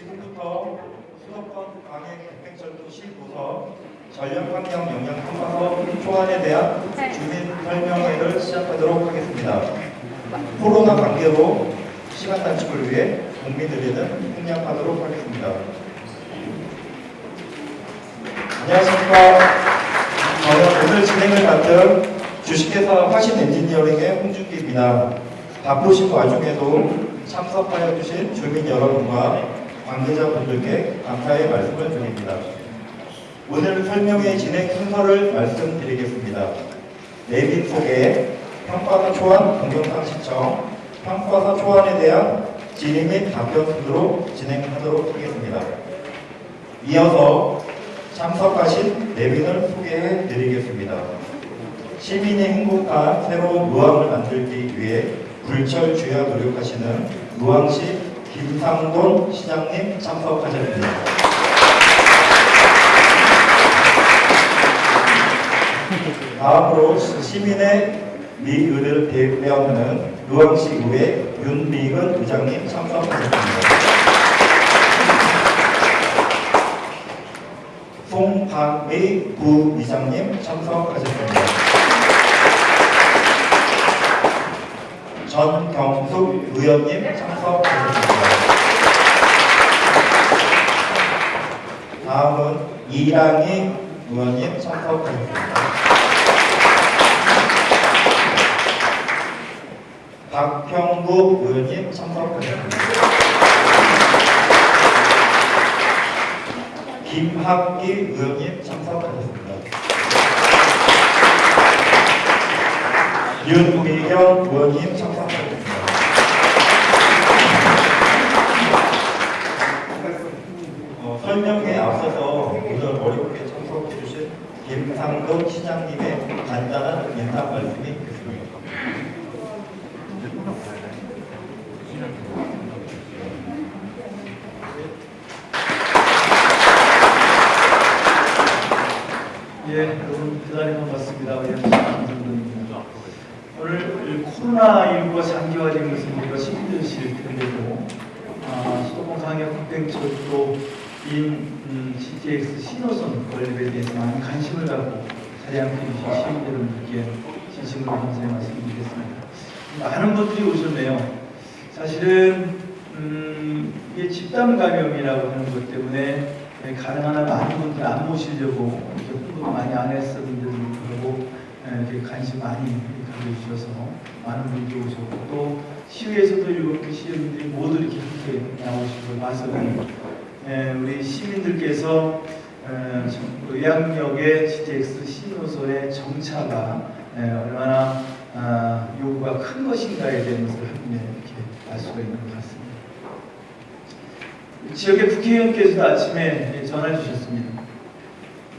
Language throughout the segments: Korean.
지금부터 수도권 광해백철도 시도서 전력환경 영향 평가서 초안에 대한 주민 설명회를 시작하도록 하겠습니다. 코로나 관계로 시간 단축을 위해 국민들에는 협력하도록 하겠습니다. 안녕하십니까. 저는 오늘 진행을 맡은 주식회사 화신 엔지니어링의 홍준기입니다. 바쁘신 와중에도 참석하여 주신 주민 여러분과 관계자분들께 감사의 말씀을 드립니다. 오늘 설명회 진행 순서를 말씀드리겠습니다. 내빈 소개, 평가사 초안 동영상 시청, 평가사 초안에 대한 질의 및 답변 순으로 진행하도록 하겠습니다. 이어서 참석하신 내빈을 소개해 드리겠습니다. 시민이 행복한 새로운 무항을 만들기 위해 불철주야 노력하시는 무항시 김상돈 시장님 참석하셨습니다. 다음으로 시민의 미의를 대표하는 무항시의회 윤미근 의장님 참석하셨습니다. 송박의 부의장님 참석하셨습니다. 전경숙 의원님 참석하셨습니다. 다음은 이랑희 의원님 참석하셨습니다. 박형구 의원님 참석하셨습니다. 김학기 의원님 참석하셨습니다. 윤미경 의원님 참석하셨습니다. 어, 설명에 앞서서 오늘 어렵게 참석해 주신 김상돈 시장님의 간단한 인사 말씀이 있겠습니다. 예, 여러분 반갑습니다. 예, 김성근입니다. 오늘 코로나19가 장기화된 것을 우리가 힘드실 텐데도 아, 수도권 강역 국뱅철도인 음, GTX 신호선 건립에 대해서 많은 관심을 갖고 자리 함께 해주신 시민 여러분들께 진심으로 감사의 말씀드리겠습니다. 많은 분들이 오셨네요. 사실은 음, 이게 집단 감염이라고 하는 것 때문에 예, 가능한 한 많은 분들 안 모시려고 이렇게 홍보도 많이 안 했었는데도 불구하고 예, 이렇게 관심 많이 가져주셔서 많은 분들이 오셨고 또 시위에서도 이렇게 시민들이 모두 이렇게 함께 나오시고 와서는 예, 우리 시민들께서 예, 정- 의학역의 GTX 신호소의 정차가 예, 얼마나 아, 요구가 큰 것인가에 대한 것을 이렇게 알 수가 있는 것 같습니다. 지역의 국회의원께서도 아침에 전화 주셨습니다.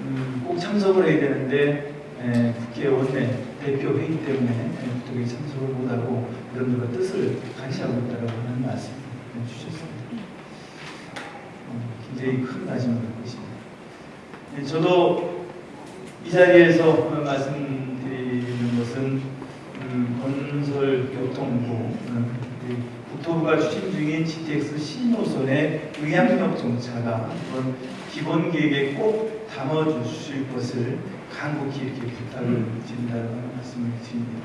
음, 꼭 참석을 해야 되는데 에, 국회 원내 대표 회의 때문에 에, 그쪽에 참석을 못하고 여러분들과 뜻을 감시하고 있다고 하는 말씀 주셨습니다. 음, 굉장히 큰 아쉬움을 갖고 있습니다. 예, 저도 이 자리에서 말씀드리는 것은 음, 건설교통부 국토부가 추진 중인 GTX 신호선의 의향역 정차가 이번 기본 계획에 꼭 담아주실 것을 간곡히 이렇게 부탁을 드린다는 말씀을 드립니다.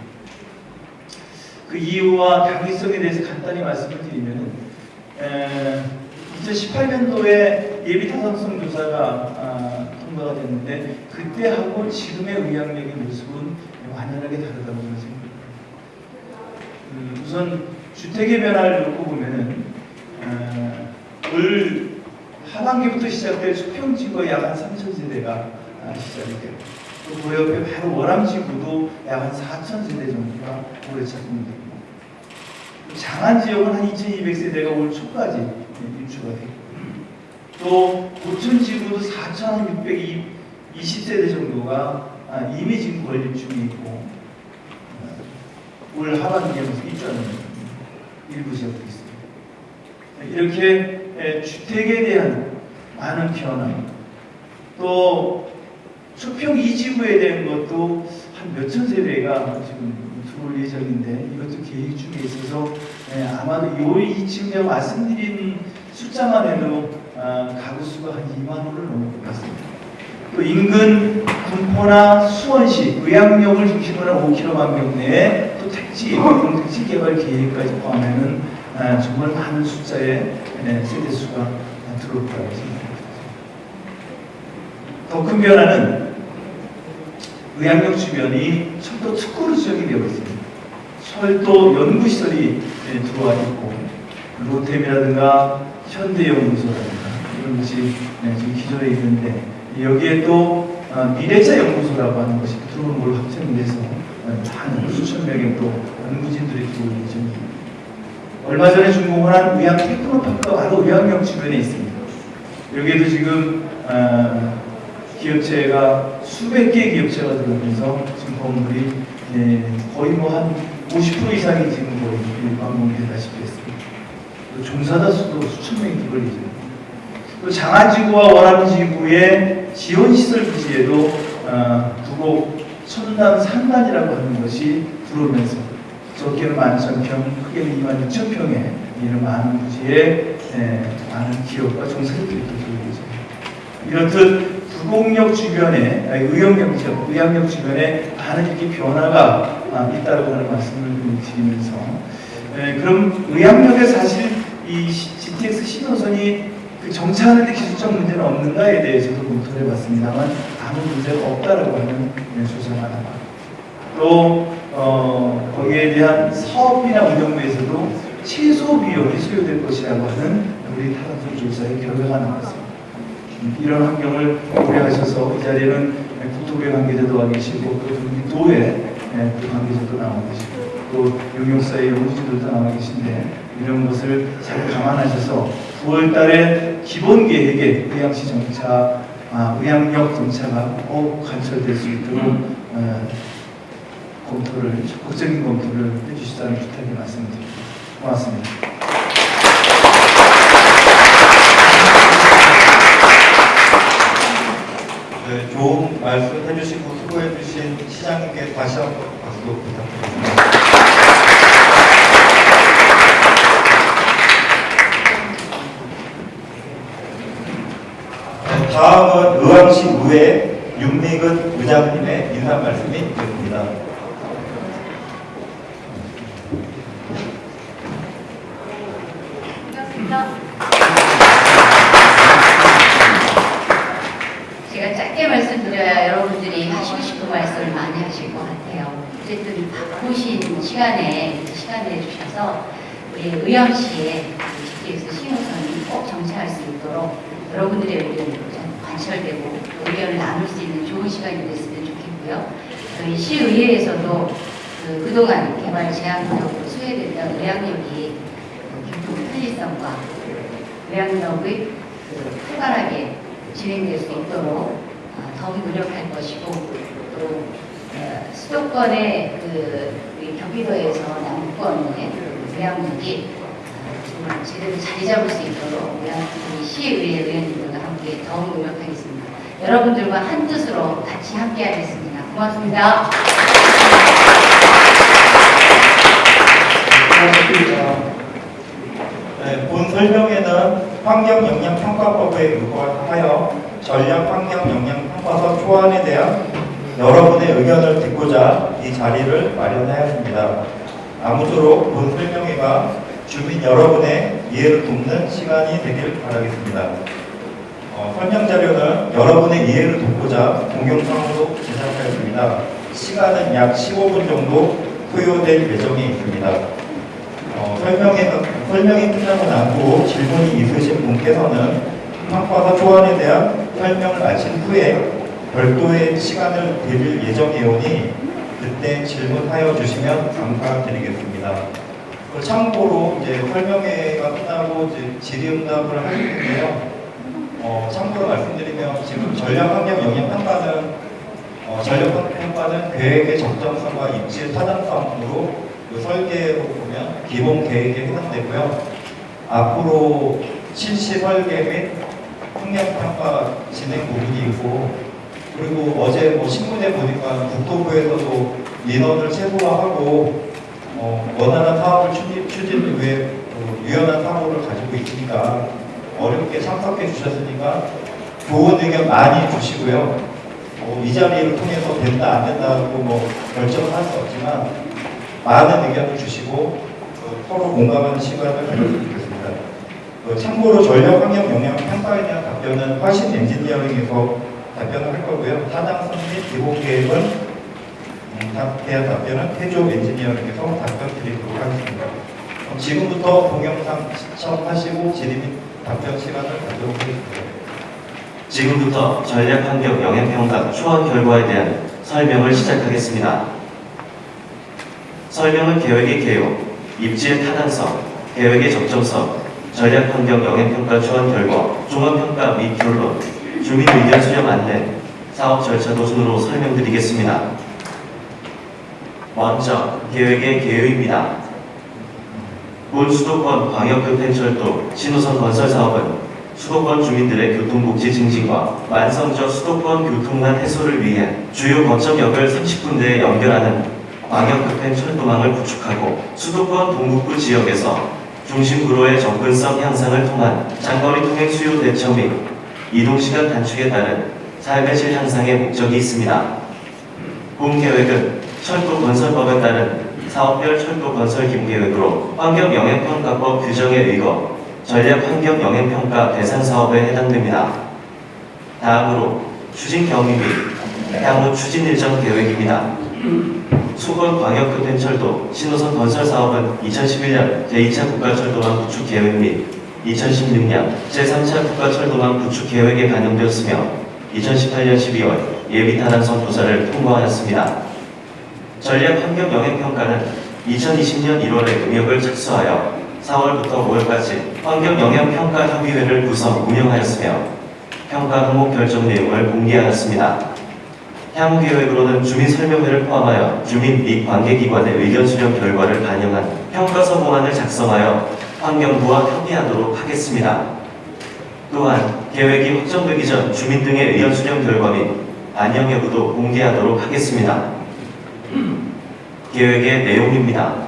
그 이유와 당위성에 대해서 간단히 말씀을 드리면 2018년도에 예비 타산성 조사가 아, 통과가 됐는데 그때하고 지금의 의향력의 모습은 완연하게 다르다고 생각합니다. 음, 우선 주택의 변화를 놓고 보면은 어, 올 하반기부터 시작될 수평지구가 약한 3천 세대가 아, 시작이 되고 또그 옆에 바로 월암지구도 약 한 4천 세대 정도가 올해 착공이 되고 장안 지역은 한 2,200세대가 올 초까지 입주가 되고 또 고천지구도 4,620세대 정도가 아, 이미 지금 건립 중에 있고 어, 올 하반기에 무슨 입주하는 일부 지역도 있습니다. 이렇게 에, 주택에 대한 많은 변화, 또 수평 이지구에 대한 것도 한 몇천 세대가 지금 들어올 예정인데 이것도 계획 중에 있어서 에, 아마도 요 이쯤 제가 말씀드린 숫자만 해도 아, 가구 수가 한 2만 호를 넘을 것 같습니다. 또 인근 군포나 수원시 의학역을 중심으로 한 5km 반경 내에 또 택지, 공택지 개발 계획까지 포함하는 아, 정말 많은 숫자의 예, 세대 수가 들어올 거라고 생각합니다. 더 큰 변화는 의학역 주변이 철도 특구로 지역이 되어 있습니다. 철도 연구시설이 예, 들어와 있고 로템이라든가 현대연구소라든가 이런 것이 예, 지금 기존에 있는데 여기에 또 어, 미래자 연구소라고 하는 것이 들어오는 걸 확정돼서 어, 많은 수천 명의 또 연구진들이 들어오는 예정입니다. 얼마 전에 준공한 의학 테크노파크가 바로 의학역 주변에 있습니다. 여기에도 지금 어, 기업체가 수백 개의 기업체가 들어오면서 지금 건물이 예, 거의 뭐한 50% 이상이 지금 거의 완공되다시피 했습니다. 또 종사자 수도 수천 명이 예정입니다. 또 장안지구와 원암지구의 지원시설 부지에도 어, 부곡 천단 상단이라고 하는 것이 들어오면서 적게는 11,000평, 크게는 26,000평의 이런 많은 부지에 예, 많은 기업과 종사자들이 또 들어오고 있습니다. 이렇듯 부곡역 주변에, 의학역 주변에 많은 이렇게 변화가 아, 있다고 하는 말씀을 드리면서 예, 그럼 의학역에 사실 이 시- GTX 신호선이 그 정차하는데 기술적 문제는 없는가에 대해서도 검토를 해봤습니다만 아무 문제가 없다라고 하는 예, 조사가 나와. 또 어, 거기에 대한 사업이나 운영부에서도 최소 비용이 소요될 것이라고 하는 우리 타당성 조사의 결과가 나왔습니다. 음, 이런 환경을 고려하셔서 이 자리에는 국토부 관계자도 와 계시고 또 도의 그 관계자도 나와 계시고 또 용역사의 연구진들도 나와 계신데 이런 것을 잘 감안하셔서 9월 달에 기본 계획에 의향시 정차, 아, 의향역 정차가 꼭 관철될 수 있도록 어, 검토를 적극적인 검토를 해주시다는 부탁을 말씀드립니다. 고맙습니다. 네, 좋은 말씀 해주시고 수고해주신 시장님께 다시 한번 박수 부탁드립니다. 네, 다음은 의왕시 의회 윤미근 의장님의 인사 말씀이 있겠습니다. 반갑습니다. 제가 짧게 말씀드려야 여러분들이 하시고 싶은 말씀을 많이 하실 것 같아요. 어쨌든 바쁘신 시간에 시간 내주셔서 우리 의왕시에 GTX 신호선이 꼭 정차할 수 있도록 여러분들의 의견이 좀 관철되고 의견을 나눌 수 있는 좋은 시간이 됐으면 좋겠고요. 저희 시의회에서도 그 그동안 개발 제한구역으로 수혜됐던 의학역이 교통 편리성과 외양역의 그 활발하게 진행될 수 있도록 어, 더욱 노력할 것이고 또 어, 수도권의 그 경기도에서 남부권의 외양역이 어, 정말 제대로 자리 잡을 수 있도록 우리 시의회 의원님들과 함께 더욱 노력하겠습니다. 여러분들과 한 뜻으로 같이 함께하겠습니다. 고맙습니다. 고맙습니다. 네, 본 설명에는 환경영향평가법에 의거하여 전략환경영향평가서 초안에 대한 여러분의 의견을 듣고자 이 자리를 마련하였습니다. 아무쪼록 본 설명회가 주민 여러분의 이해를 돕는 시간이 되길 바라겠습니다. 어, 설명 자료는 여러분의 이해를 돕고자 동영상으로 제작하였습니다. 시간은 약 15분 정도 소요될 예정이 있습니다. 어, 설명이, 설명이 끝나고 난 후 질문이 있으신 분께서는 평가서 초안에 대한 설명을 마친 후에 별도의 시간을 드릴 예정이오니 그때 질문하여 주시면 감사드리겠습니다. 그 참고로 이제 설명회가 끝나고 이제 질의응답을 할 텐데요. 어, 참고로 말씀드리면 지금 전략환경 영향평가는 어, 전략환경평가는 계획의 적정성과 입지의 타당성으로 그 설계로 보면 기본 계획에 해당되고요. 앞으로 실시 설계 및 환경평가 진행 부분이 있고 그리고 어제 뭐 신문에 보니까 국토부에서도 인원을 최소화하고 어, 원활한 사업을 추진, 추진을 위해 어, 유연한 사고를 가지고 있으니까 참석해 주셨으니까 좋은 의견 많이 주시고요. 뭐 이 자리를 통해서 된다 안 된다고 뭐 결정을 할 수 없지만 많은 의견을 주시고 어, 서로 공감하는 시간을 가졌으면 좋겠습니다. 어, 참고로 전력 환경 영향 평가에 대한 답변은 화신 엔지니어링에서 답변을 할 거고요. 타당성 및 기본 계획은 대한 답변은 태조 엔지니어링에서 답변 드리도록 하겠습니다. 지금부터 동영상 시청하시고 질의 및 답변 시간을 갖도록 하겠습니다. 지금부터 전략환경 영향평가 초안 결과에 대한 설명을 시작하겠습니다. 설명은 계획의 개요, 입지의 타당성, 계획의 적정성, 전략환경 영향평가 초안 결과, 종합평가 및 결론, 주민 의견 수렴 안내, 사업 절차 도 순으로 설명드리겠습니다. 먼저 계획의 개요입니다. 본 수도권 광역교통철도 신호선 건설 사업은 수도권 주민들의 교통복지 증진과 만성적 수도권 교통난 해소를 위해 주요 거점역을 30군데에 연결하는 광역급행 철도망을 구축하고 수도권 동북부 지역에서 중심구로의 접근성 향상을 통한 장거리 통행 수요 대처 및 이동시간 단축에 따른 삶의 질 향상의 목적이 있습니다. 본 계획은 철도 건설법에 따른 사업별 철도 건설 기본계획으로 환경영향평가법 규정에 의거 전략 환경 영향평가 대상 사업에 해당됩니다. 다음으로 추진 경위 및 향후 추진 일정 계획입니다. 수건 광역교통철도 신호선 건설 사업은 2011년 제2차 국가철도망 구축 계획 및 2016년 제3차 국가철도망 구축 계획에 반영되었으며 2018년 12월 예비 타당성 조사를 통과하였습니다. 전략 환경 영향평가는 2020년 1월에 의역을 착수하여 4월부터 5월까지 환경영향평가협의회를 구성 운영하였으며 평가 항목 결정 내용을 공개하였습니다. 향후 계획으로는 주민 설명회를 포함하여 주민 및 관계기관의 의견 수렴 결과를 반영한 평가서 공안을 작성하여 환경부와 협의하도록 하겠습니다. 또한 계획이 확정되기 전 주민 등의 의견 수렴 결과 및 반영 여부도 공개하도록 하겠습니다. 계획의 내용입니다.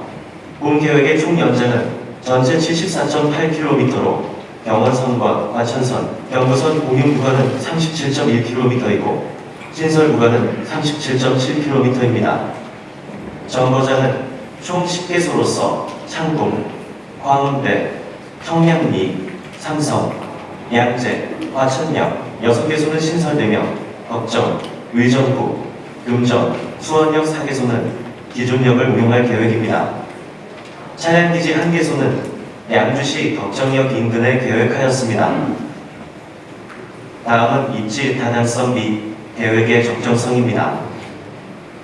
본 계획의 총 연장은 전체 74.8km로 경원선과 과천선, 경부선 공용 구간은 37.1km이고 신설 구간은 37.7km입니다. 정거장은 총 10개소로서 창동, 광운대, 청량리, 삼성, 양재, 과천역 6개소는 신설되며 걱정, 의정부, 금정, 수원역 4개소는 기존역을 운용할 계획입니다. 차량기지 1개소는 양주시 덕정역 인근에 계획하였습니다. 다음은 입지 타당성 및 계획의 적정성입니다.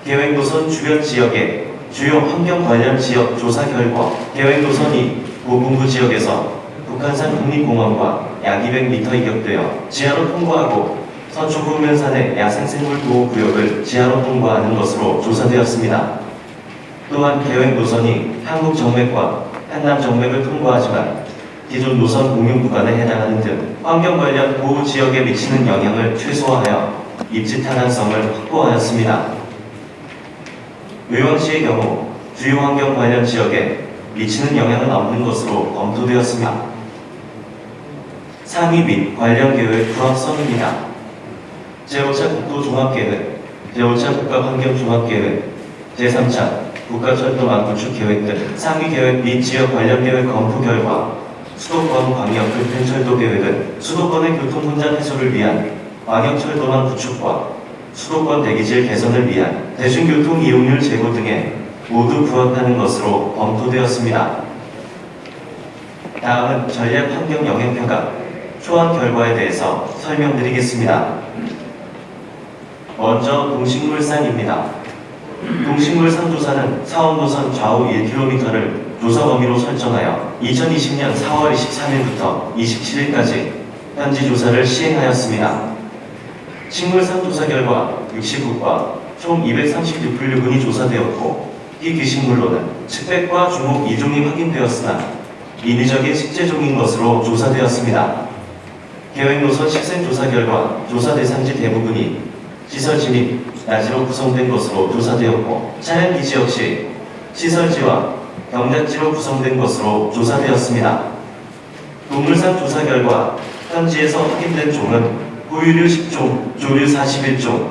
계획 노선 주변 지역의 주요 환경 관련 지역 조사 결과 계획 노선이 고분부 지역에서 북한산 국립공원과 약 200m 이격되어 지하로 통과하고 서초구면산의 야생생물 보호구역을 지하로 통과하는 것으로 조사되었습니다. 또한 계획 노선이 한국 정맥과 한남 정맥을 통과하지만 기존 노선 공용 구간에 해당하는 등 환경 관련 보호 지역에 미치는 영향을 최소화하여 입지 타당성을 확보하였습니다. 의왕시의 경우 주요 환경 관련 지역에 미치는 영향은 없는 것으로 검토되었습니다. 상위 및 관련 계획 부합성입니다. 제5차 국토종합계획, 제5차 국가환경종합계획, 제3차 국가철도망 구축 계획 등 상위 계획 및 지역 관련 계획 검토 결과 수도권 광역 교통철도 계획은 수도권의 교통 혼잡 해소를 위한 광역철도망 구축과 수도권 대기질 개선을 위한 대중교통 이용률 제고 등에 모두 부합하는 것으로 검토되었습니다. 다음은 전략 환경 영향평가 초안 결과에 대해서 설명드리겠습니다. 먼저 동식물상입니다. 동식물상 조사는 사업노선 좌우 1km를 조사 범위로 설정하여 2020년 4월 23일부터 27일까지 현지 조사를 시행하였습니다. 식물상 조사 결과 69과 총 236분류군이 조사되었고 이 귀식물로는 측백과 주목 2종이 확인되었으나 인위적인 식재종인 것으로 조사되었습니다. 계획 노선 식생 조사 결과 조사 대상지 대부분이 시설지 및 야지로 구성된 것으로 조사되었고 차량 기지 역시 시설지와 경작지로 구성된 것으로 조사되었습니다. 동물상 조사 결과 현지에서 확인된 종은 포유류 10종, 조류 41종,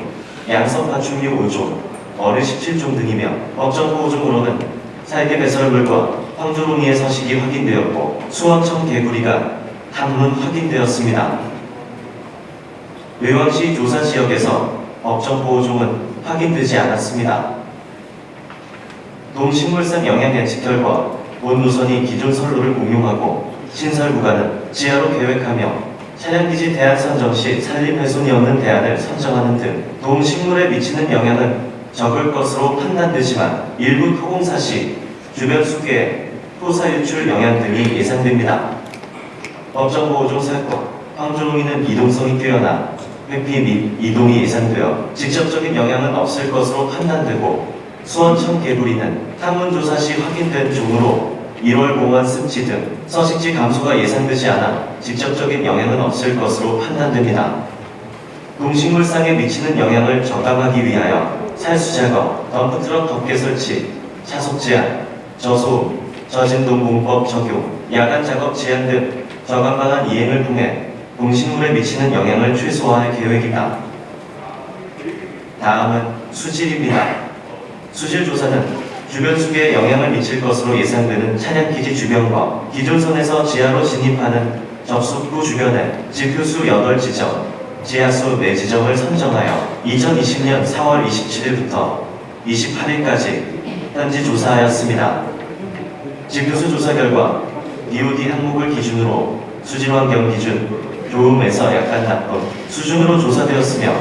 양성 파충류 5종, 어류 17종 등이며 법정보호종으로는 살개 배설물과 황조롱이의 서식이 확인되었고 수원청 개구리가 한분 확인되었습니다. 의왕시 조사 지역에서 법정보호종은 확인되지 않았습니다. 동식물성 영양 예측 결과 본 노선이 기존 선로를 공용하고 신설 구간은 지하로 계획하며 차량기지 대안 선정 시 산림 훼손이 없는 대안을 선정하는 등 동식물에 미치는 영향은 적을 것으로 판단되지만 일부 토공사 시 주변 수계에 토사 유출 영향 등이 예상됩니다. 법정보호종 사건, 황조롱이는 이동성이 뛰어나 회피 및 이동이 예상되어 직접적인 영향은 없을 것으로 판단되고 수원청 개구리는 탐문조사 시 확인된 종으로 1월 공원 습지 등 서식지 감소가 예상되지 않아 직접적인 영향은 없을 것으로 판단됩니다. 동식물상에 미치는 영향을 저감하기 위하여 살수 작업, 덤프트럭 덮개 설치, 차속 제한, 저소음, 저진동 공법 적용, 야간 작업 제한 등 저감 방안 이행을 통해 동식물에 미치는 영향을 최소화할 계획이다. 다음은 수질입니다. 수질 조사는 주변 수계에 영향을 미칠 것으로 예상되는 차량 기지 주변과 기존선에서 지하로 진입하는 접속구 주변에 지표수 8지점, 지하수 4지점을 선정하여 2020년 4월 27일부터 28일까지 현지 조사하였습니다. 지표수 조사 결과 DOD 항목을 기준으로 수질환경 기준 좋음에서 약간 나쁨 수준으로 조사되었으며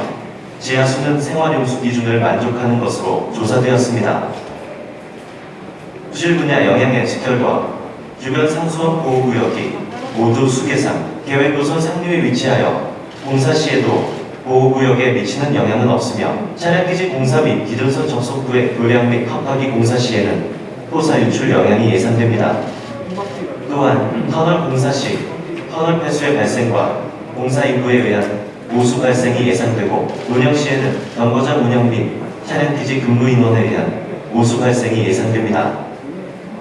지하수는 생활용수 기준을 만족하는 것으로 조사되었습니다. 수질 분야 영향 예측 결과 주변 상수원 보호구역이 모두 수계상 계획도선 상류에 위치하여 공사 시에도 보호구역에 미치는 영향은 없으며 차량기지 공사 및 기존선 접속구의 도량 및 컵하기 공사 시에는 토사 유출 영향이 예상됩니다. 또한 터널 공사 시 터널 폐수의 발생과 공사 인구에 의한 오수 발생이 예상되고 운영 시에는 정거장 운영 및 차량기지 근무 인원에 의한 오수 발생이 예상됩니다.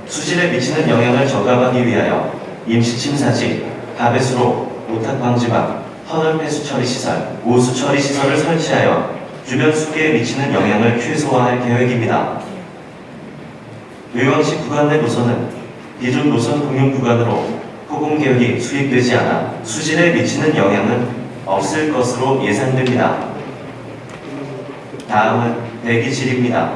수질에 미치는 영향을 저감하기 위하여 임시 침사지, 가배수로, 오탁 방지막, 터널 폐수 처리 시설, 오수 처리 시설을 설치하여 주변 수계에 미치는 영향을 최소화할 계획입니다. 의왕시 구간 내 노선은 기존 노선 공용 구간으로 포공 계획이 수립되지 않아 수질에 미치는 영향은 없을 것으로 예상됩니다. 다음은 대기질입니다.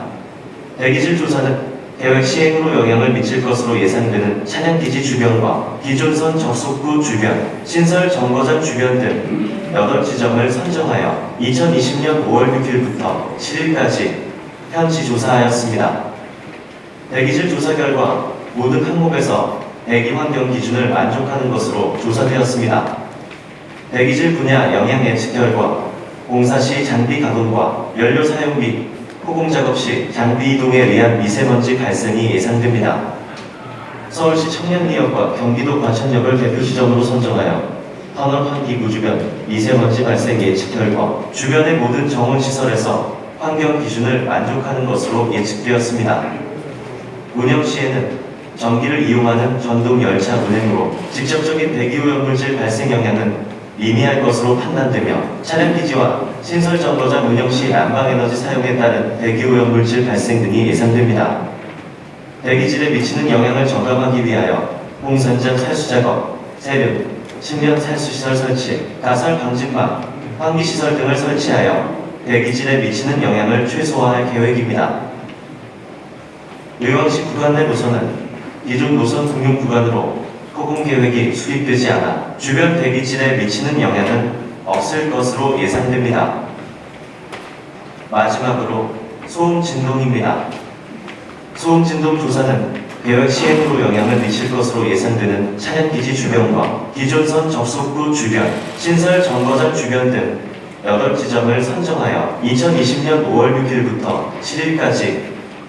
대기질 조사는 계획 시행으로 영향을 미칠 것으로 예상되는 차량기지 주변과 기존선 접속구 주변, 신설 정거장 주변 등 8지점을 선정하여 2020년 5월 6일부터 7일까지 현지 조사하였습니다. 대기질 조사 결과 모든 항목에서 대기 환경 기준을 만족하는 것으로 조사되었습니다. 대기질 분야 영향 예측 결과 공사 시 장비 가동과 연료 사용 및 포공 작업 시 장비 이동에 의한 미세먼지 발생이 예상됩니다. 서울시 청량리역과 경기도 과천역을 대표 지점으로 선정하여 터널 환기구 주변 미세먼지 발생 예측 결과 주변의 모든 정원 시설에서 환경 기준을 만족하는 것으로 예측되었습니다. 운영 시에는 전기를 이용하는 전동 열차 운행으로 직접적인 대기오염물질 발생 영향은 미미할 것으로 판단되며 차량 기지와 신설 정거장 운영 시 난방에너지 사용에 따른 대기오염물질 발생 등이 예상됩니다. 대기질에 미치는 영향을 저감하기 위하여 홍선장 살수 작업, 세륜, 신면 살수시설 설치, 가설 방진망, 환기시설 등을 설치하여 대기질에 미치는 영향을 최소화할 계획입니다. 의왕시 구간 내 노선은 기존 노선 공용 구간으로 포공 계획이 수립되지 않아 주변 대기질에 미치는 영향은 없을 것으로 예상됩니다. 마지막으로 소음 진동입니다. 소음 진동 조사는 계획 시행으로 영향을 미칠 것으로 예상되는 차량기지 주변과 기존선 접속구 주변, 신설 정거장 주변 등 8지점을 선정하여 2020년 5월 6일부터 7일까지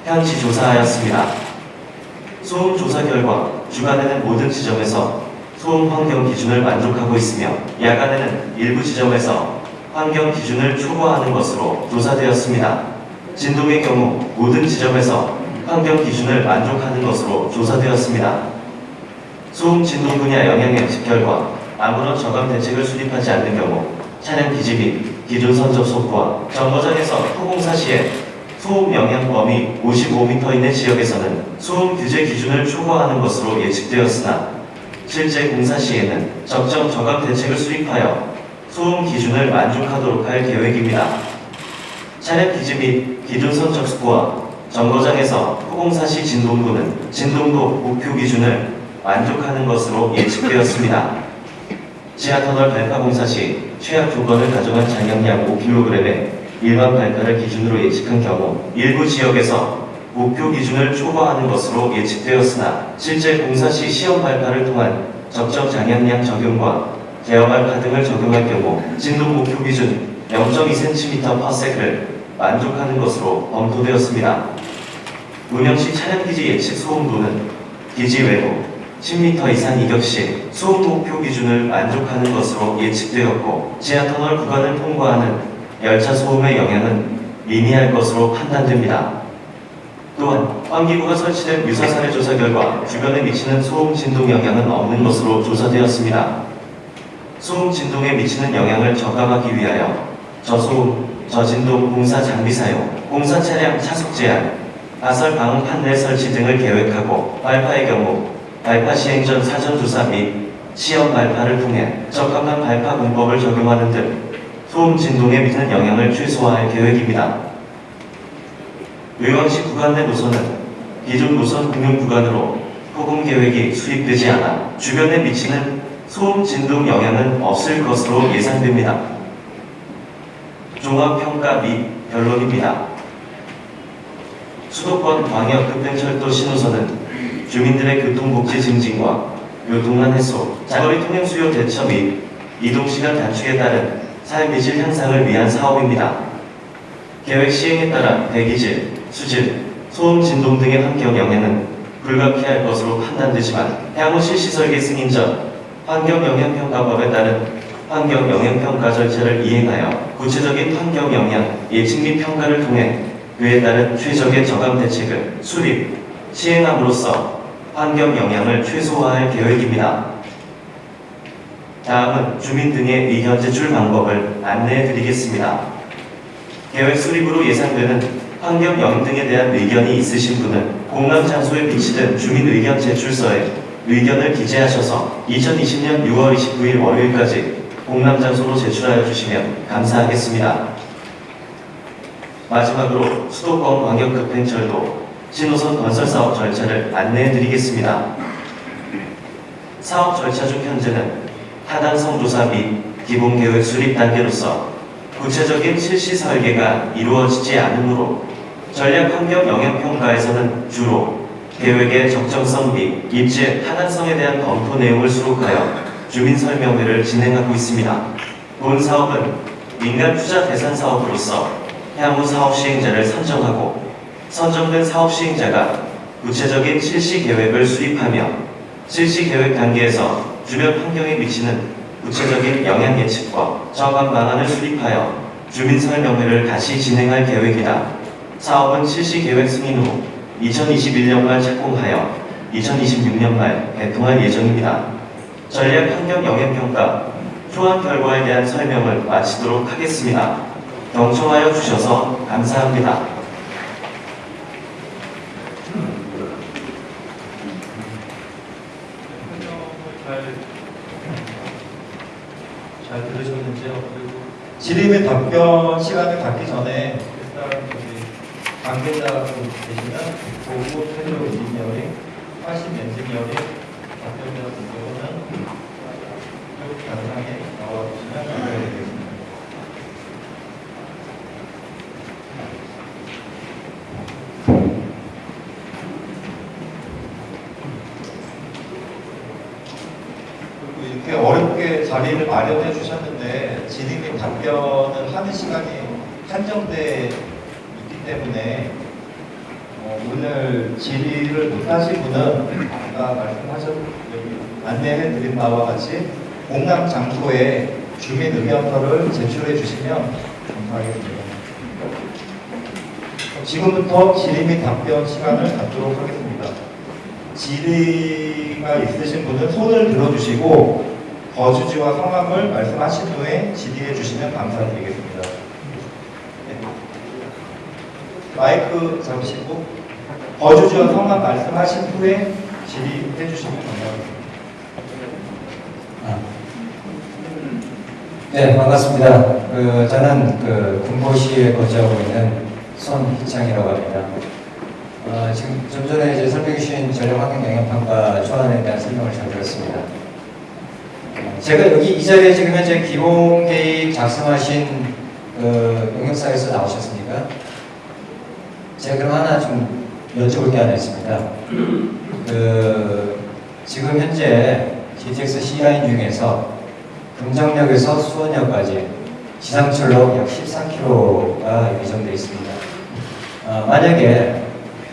현지 조사하였습니다. 소음 조사 결과 주간에는 모든 지점에서 소음 환경 기준을 만족하고 있으며 야간에는 일부 지점에서 환경 기준을 초과하는 것으로 조사되었습니다. 진동의 경우 모든 지점에서 환경 기준을 만족하는 것으로 조사되었습니다. 소음 진동 분야 영향 예측 결과 아무런 저감 대책을 수립하지 않는 경우 차량 기지 및 기존 선적 속도와 정거장에서 토공사 시에 소음 영향 범위 55m 이내 지역에서는 소음 규제 기준을 초과하는 것으로 예측되었으나 실제 공사 시에는 적정 저감 대책을 수립하여 소음 기준을 만족하도록 할 계획입니다. 차량 기지 및 기준 선적 속도와 정거장에서 토공사 시 진동도는 진동도 목표 기준을 만족하는 것으로 예측되었습니다. 지하터널 발파 공사 시 최악 조건을 가정한 장량량 5kg의 일반 발파를 기준으로 예측한 경우 일부 지역에서 목표 기준을 초과하는 것으로 예측되었으나 실제 공사 시 시험 발파를 통한 적정 장량량 적용과 제어 발파 등을 적용할 경우 진동 목표 기준 0.2cm/s를 만족하는 것으로 검토되었습니다. 운영 시 차량 기지 예측 소음도는 기지 외부 10m 이상 이격 시 소음 목표 기준을 만족하는 것으로 예측되었고 지하터널 구간을 통과하는 열차 소음의 영향은 미미할 것으로 판단됩니다. 또한 환기구가 설치된 유사 사례 조사 결과 주변에 미치는 소음 진동 영향은 없는 것으로 조사되었습니다. 소음 진동에 미치는 영향을 저감하기 위하여 저소음, 저진동 공사 장비 사용, 공사 차량 차속 제한, 가설 방음 판넬 설치 등을 계획하고 발파의 경우 발파 시행 전 사전 조사 및 시험 발파를 통해 적합한 발파 공법을 적용하는 등 소음 진동에 미치는 영향을 최소화할 계획입니다. 의왕시 구간 내 노선은 기존 노선 공용 구간으로 포공 계획이 수립되지 않아 주변에 미치는 소음 진동 영향은 없을 것으로 예상됩니다. 종합평가 및 결론입니다. 수도권 광역급행철도 신호선은 주민들의 교통복지 증진과 교통난 해소, 장거리 통행 수요 대처 및 이동시간 단축에 따른 삶의 질 향상을 위한 사업입니다. 계획 시행에 따라 대기질, 수질, 소음 진동 등의 환경 영향은 불가피할 것으로 판단되지만 향후 실 시 설계 승인 전 환경영향평가법에 따른 환경영향평가 절차를 이행하여 구체적인 환경영향 예측 및 평가를 통해 그에 따른 최적의 저감 대책을 수립, 시행함으로써 환경 영향을 최소화할 계획입니다. 다음은 주민 등의 의견 제출 방법을 안내해 드리겠습니다. 계획 수립으로 예상되는 환경 영향 등에 대한 의견이 있으신 분은 공람 장소에 비치된 주민 의견 제출서에 의견을 기재하셔서 2020년 6월 29일 월요일까지 공람 장소로 제출하여 주시면 감사하겠습니다. 마지막으로 수도권 광역급행철도 신호선 건설 사업 절차를 안내해 드리겠습니다. 사업 절차 중 현재는 타당성 조사 및 기본 계획 수립 단계로서 구체적인 실시 설계가 이루어지지 않으므로 전략 환경 영향 평가에서는 주로 계획의 적정성 및 입지의 타당성에 대한 검토 내용을 수록하여 주민 설명회를 진행하고 있습니다. 본 사업은 민간 투자 대상 사업으로서 향후 사업 시행자를 선정하고 선정된 사업 시행자가 구체적인 실시 계획을 수립하며 실시 계획 단계에서 주변 환경에 미치는 구체적인 영향 예측과 저감 방안을 수립하여 주민 설명회를 다시 진행할 계획이다. 사업은 실시 계획 승인 후 2021년 말 착공하여 2026년 말 개통할 예정입니다. 전략 환경 영향 평가 초안 결과에 대한 설명을 마치도록 하겠습니다. 경청하여 주셔서 감사합니다. 잘, 잘 들으셨는지요? 질의및 답변 시간을 갖기 전에 관계자분 계시면 보고 태도 엔지니어링, 80 엔지니어링 답변자분들은 쭉 단상에 나와주시면 감사드리겠습니다. 그리고 이렇게 어렵게 자리를 마련해 주셨는데 및 답변을 하는 시간이 한정돼 때문에 어, 오늘 질의를 못 하신 분은 아까 말씀하셨 안내해 드린 바와 같이 공람 장소에 주민 의견서를 제출해 주시면 감사하겠습니다. 지금부터 질의 및 답변 시간을 갖도록 하겠습니다. 질의가 있으신 분은 손을 들어주시고 거주지와 성함을 말씀하신 후에 질의해 주시면 감사드리겠습니다. 네. 마이크 잡으시고 거주지와 성함 말씀하신 후에 질의해 주시면. 아. 네, 반갑습니다. 그, 저는 그 군포시에 거주하고 있는 손희창이라고 합니다. 어, 지금 좀 전에 이제 설명해 주신 전력 환경 영향평가 초안에 대한 설명을 잘 들었습니다. 어, 제가 여기 이 자리에 지금 현재 기본 계획 작성하신 그 용역사에서 나오셨습니까? 제가 그럼 하나 좀 여쭤볼 게 하나 있습니다. 그 지금 현재 GTX C라인 중에서 금정역에서 수원역까지 지상철로 약 13km가 예정되어 있습니다. 어, 만약에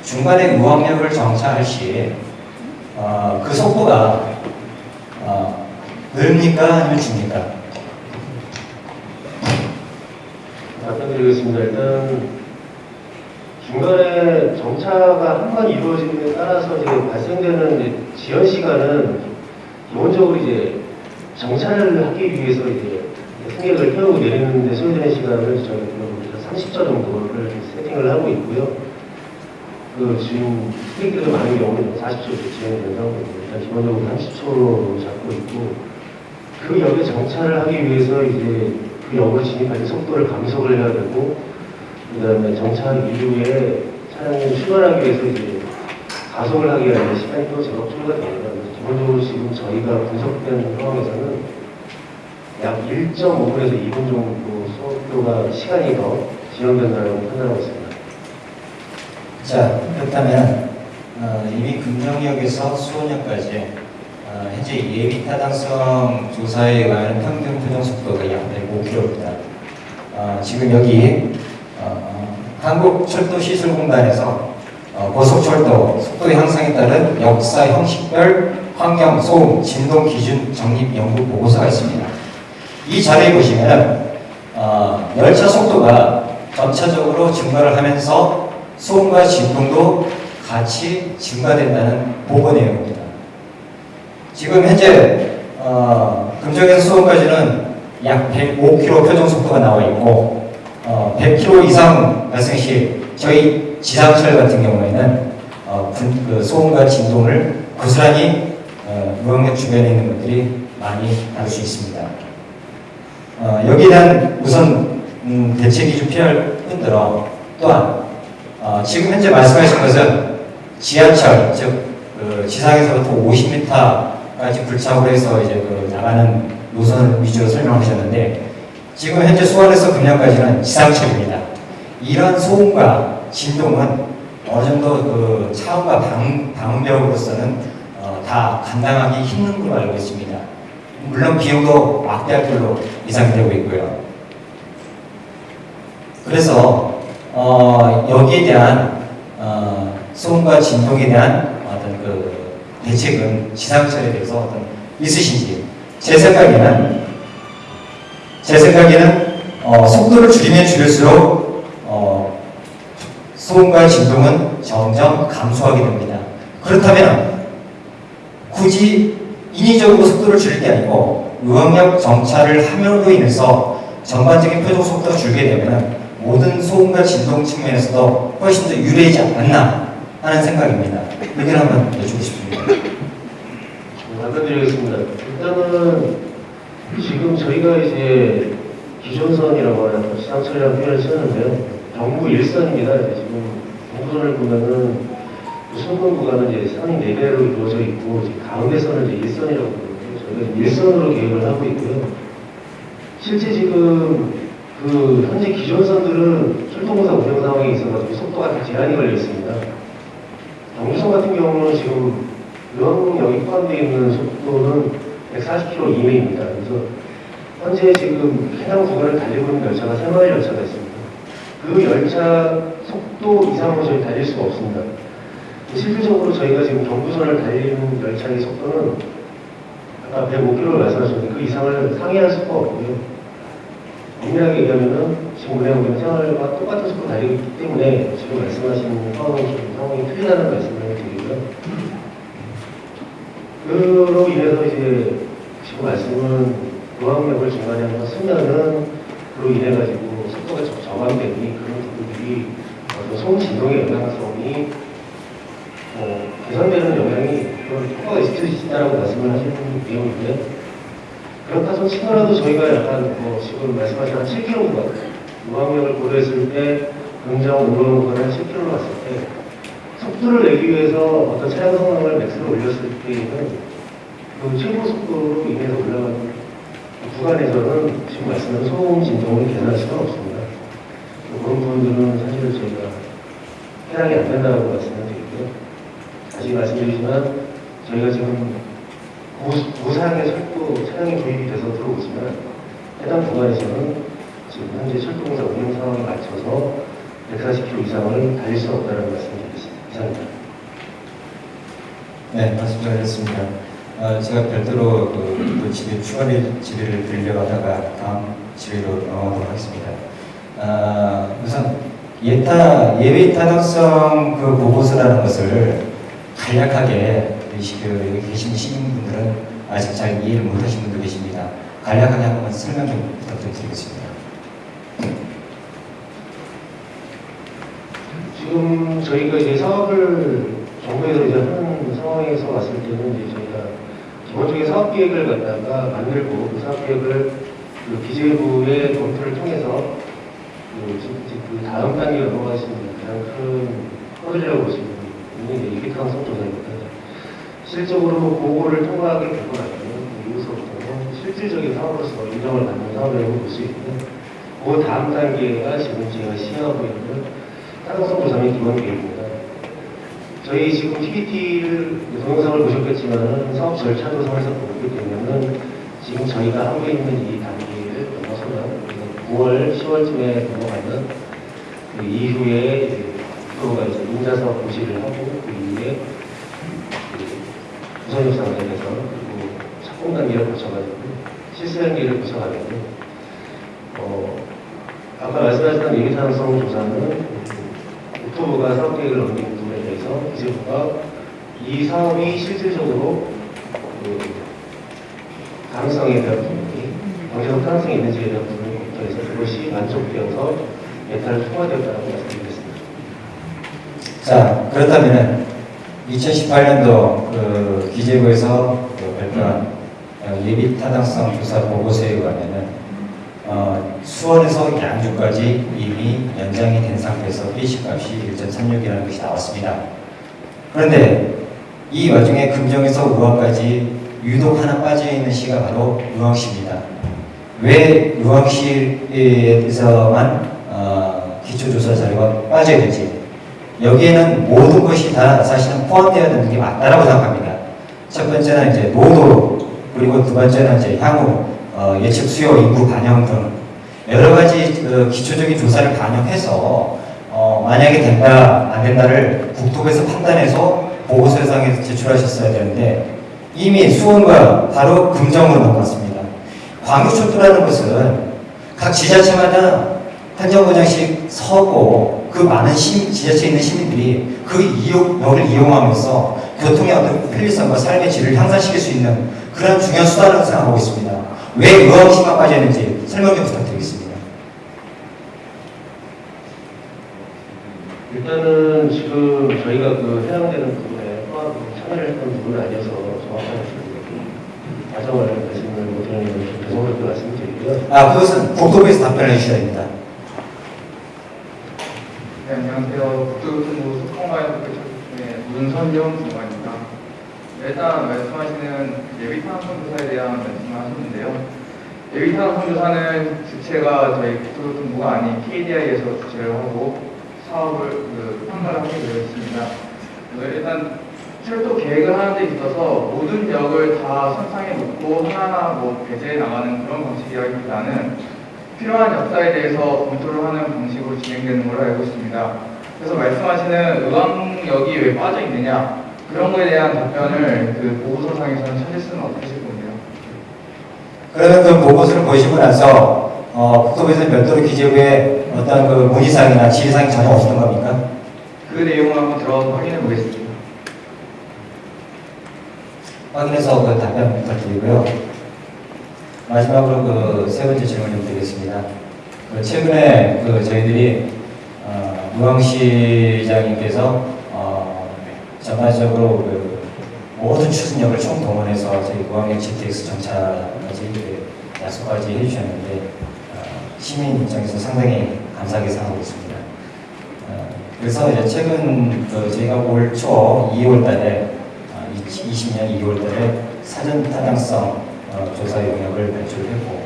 중간에 우항역을 정차할 시, 어, 그 속도가 어, 늘립니까? 아니면 줍니까? 답변드리겠습니다. 일단 중간에 정차가 한 번 이루어지는 데 따라서 이제 발생되는 이제 지연 시간은 기본적으로 이제 정차를 하기 위해서 이제 승객을 태우고 내리는 데 소요되는 시간을 저희가 30초 정도를 세팅을 하고 있고요. 그 지금 승객들이 많은 경우는 40초 지연이 된다고 일단 기본적으로 30초로 잡고 있고 그 역에 정차를 하기 위해서 이제 그 역을 진입할 때 속도를 감속을 해야 되고 그 다음에 정차한 이후에 차량이 출발하기 위해서 이제 가속을 하기 위한 시간이 또 제법 초과가 됩니다. 기본적으로 지금 저희가 분석된 상황에서는 약 1.5분에서 2분 정도 속도가 시간이 더 지연된다고 판단하고 있습니다. 자, 그렇다면 어, 이미 금정역에서 수원역까지 어, 현재 예비 타당성 조사에 의한 평균 표정 속도가 약 105km입니다. 어, 지금 여기 어, 한국철도시설공단에서 어, 고속철도 속도 향상에 따른 역사 형식별 환경 소음 진동 기준 정립 연구 보고서가 있습니다. 이 자료에 보시면 어, 열차 속도가 점차적으로 증가를 하면서 소음과 진동도 같이 증가된다는 보고 내용입니다. 지금 현재 어, 금정에서 수원까지는 약 105km 표정 속도가 나와 있고 어, 100km 이상 발생 시 저희 지상철 같은 경우에는 어, 분- 그 소음과 진동을 고스란히 어, 무역역 주변에 있는 것들이 많이 알 수 있습니다. 어, 여기에 대한 우선 음, 대책이 좀 필요할 뿐더러 또한 어, 지금 현재 말씀하신 것은 지하철, 즉 그 지상에서부터 50m까지 불착으로 해서 이제 그 나가는 노선을 위주로 설명하셨는데 지금 현재 수원에서 금양까지는 지상철입니다. 이런 소음과 진동은 어느 정도 그 차원과 방, 방음벽으로서는 어, 다 감당하기 힘든 걸로 알고 있습니다. 물론 비용도 막대할 걸로 예상되고 있고요. 그래서 어, 여기에 대한 어, 소음과 진동에 대한 어떤 그 대책은 지상철에 대해서 어떤 있으신지 제 생각에는 제 생각에는 어, 속도를 줄이면 줄일수록 어, 소음과 진동은 점점 감소하게 됩니다. 그렇다면 굳이 인위적으로 속도를 줄일 게 아니고 의학력 정차를 함으로 인해서 전반적인 표정 속도가 줄게 되면 모든 소음과 진동 측면에서도 훨씬 더 유리하지 않나 하는 생각입니다. 의견 한번 여쭙고 싶습니다. 네, 답변드리겠습니다. 일단은 지금 저희가 이제 기존선이라고 하는 지상철이라는 표현을 쓰는데요. 경부 일선입니다. 지금 경부선을 보면은 그 순금 구간은 이제 선이 네 개로 이루어져 있고 가운데 선을 이제 일선이라고 부르는데 저희가 일선으로 계획을 하고 있고요. 실제 지금 그 현재 기존선들은 철도공사 운영 상황에 있어가지고 속도가 다 제한이 걸려 있습니다. 경부선 같은 경우는 지금 의왕역이 포함되어 있는 속도는 140km 이내입니다. 그래서 현재 지금 해당 구간을 달리고 있는 열차가 세 마리 열차가 있습니다. 그 열차 속도 이상으로 저희 달릴 수가 없습니다. 실질적으로 저희가 지금 경부선을 달리는 열차의 속도는 아까 105km를 말씀하셨는데 그 이상을 상회할 수가 없고요. 엄밀하게 얘기하면은 지금 우리가 우리 생활과 똑같은 속도 달리고 있기 때문에 지금 말씀하신 상황이 좀 상황이 틀리다는 말씀을 드리고요. 그로 인해서 이제 지금 말씀은 의학력을 중간에 쓰면은 그로 인해 가지고 속도가 저- 저감되니 그런 부분들이 어떤 송진동의 영향성이 어, 개선되는 영향이 그런 효과가 있을 수 있다라고 말씀을 하시는 내용인데 그렇다고 치더라도 저희가 약간 뭐 지금 말씀하신 한 7km 의학력을 고려했을 때 굉장히 오르는 거는 7km로 갔을 때 속도를 내기 위해서 어떤 차량 성능을 맥스로 올렸을 때에는 그 최고 속도로 인해서 올라가는 그 구간에서는 지금 말씀하신 소음 진동을 계산할 수가 없습니다. 그런 부분들은 사실 저희가 해당이 안 된다고 말씀을 드리고요. 다시 말씀드리지만 저희가 지금 고- 고사양의 철도 차량이 도입이 돼서 들어오지만 해당 구간에서는 지금 현재 철도공사 운영 상황에 맞춰서 140km 이상을 달릴 수 없다는 말씀드리겠습니다. 이상입니다. 네, 말씀 잘했습니다. 어, 제가 별도로 그, 그 집에 추가 질의를 드리려다가 다음 질의로 넘어가도록 하겠습니다. 아, 우선 예타 예외 타당성 그 보고서라는 것을 간략하게 그 계신 시민분들은 아직 잘 이해를 못하신 분도 계십니다. 간략하게 한 번만 설명 좀 부탁드리겠습니다. 지금 저희가 이제 사업을 정부에서 이제 하는 상황에서 봤을 때는 이제 저희가 기본적인 사업 계획을 갖다가 만들고 그 사업 계획을 그 기재부의 검토를 통해서 그, 그 다음 단계로 있는 가장 큰 허들이라고 보시면 있는 게 이기탕성 조사입니다. 실적으로 보고를 통과하게 되고 나면 그 이후서부터는 실질적인 사업으로서 인정을 받는 사업이라고 볼 수 있는데 그 다음 단계가 지금 제가 시행하고 있는 타당성 조사의 기본 계획입니다. 저희 지금 PPT를 동영상을 보셨겠지만 사업 절차도 상에서 보기 때문에 지금 저희가 하고 있는 이 단계를 넘어서면 9월, 10월쯤에 넘어가면 그 이후에 이제 프로가 이제 인자사업 고시를 하고 그 이후에 그 우선협상 단계에서 그리고 착공 단계를 거쳐가지고 실수 단계를 거쳐가지고 어, 아까 말씀하셨던 예비타당성 조사는 국토부가 사업 계획을 넘긴 부 대해서 기재부가 이 사업이 실질적으로 그 가능성에 대한 부분이 경제적 가능성이 있는지에 대한 부분을 검토해서 그것이 만족되어서 예타를 통과되었다고 말씀드리겠습니다. 자, 그렇다면 2018년도 그 기재부에서 그 발표한 어, 예비 타당성 조사 보고서에 의하면은 어, 수원에서 양주까지 이미 연장이 된 상태에서 회식값이 1.36이라는 것이 나왔습니다. 그런데 이 와중에 금정에서 의왕까지 유독 하나 빠져 있는 시가 바로 의왕시입니다. 왜 의왕시에서만 어, 기초조사 자료가 빠져야 되지? 여기에는 모든 것이 다 사실은 포함되어야 되는 게 맞다라고 생각합니다. 첫 번째는 이제 노도 그리고 두 번째는 이제 향후 어, 예측 수요 인구 반영 등 여러 가지 그 기초적인 조사를 반영해서 어, 만약에 된다 안 된다를 국토부에서 판단해서 보고서상에 제출하셨어야 되는데 이미 수원과 바로 금정으로 넘어갔습니다. 광역철도라는 것은 각 지자체마다 한 정거장씩 서고 그 많은 시민, 지자체에 있는 시민들이 그 이용력을 이용하면서 교통의 어떤 편리성과 삶의 질을 향상시킬 수 있는 그런 중요한 수단으로 생각하고 있습니다. 왜 의왕시만 빠졌는지 설명 좀 부탁드리겠습니다. 일단은 지금 저희가 그 해당되는 부분에 포함 참여를 했던 부분은 아니어서 정확한 그 과정을 말씀을 못 드리는 건 죄송하게 말씀드리고요. 아, 그것은 국토부에서 답변해 주셔야 됩니다. 네, 안녕하세요. 국토교통부 소통과학부 중에 문선용 장관입니다. 일단 말씀하시는 예비타당성 조사에 대한 말씀을 하셨는데요. 예비타당성 조사는 주체가 저희 국토교통부가 아닌 KDI에서 주체를 하고 사업을 그 평가를 하게 되어 있습니다. 네, 일단 철도 계획을 하는 데 있어서 모든 역을 다 선상에 놓고 하나하나 뭐 배제해 나가는 그런 방식이라기보다는 필요한 역사에 대해서 검토를 하는 방식으로 진행되는 걸로 알고 있습니다. 그래서 말씀하시는 의왕역이 왜 빠져 있느냐 그런 거에 대한 답변을 그 보고서상에서는 찾을 수는 없으실 겁니다. 그러면 그 보고서를 보시고 나서 어, 국토부에서 별도로 기재부에 어떤 그 문의사항이나 지휘사항이 전혀 없었던 겁니까? 그 내용을 한번 들어가서 확인해 보겠습니다. 확인해서 그 답변 부탁드리고요. 마지막으로 그 세 번째 질문 좀 드리겠습니다. 그 최근에 그 저희들이 어, 무광시장님께서 어, 전반적으로 그 모든 추진력을 총동원해서 저희 무광역 GTX 정차까지 그 약속까지 해주셨는데 어, 시민 입장에서 상당히 감사하게 생각하고 있습니다. 어, 그래서 이제 최근 그 저희가 올 초 2월 달에 2020년 2월 달에 사전 타당성 어, 조사 용역을 발표했고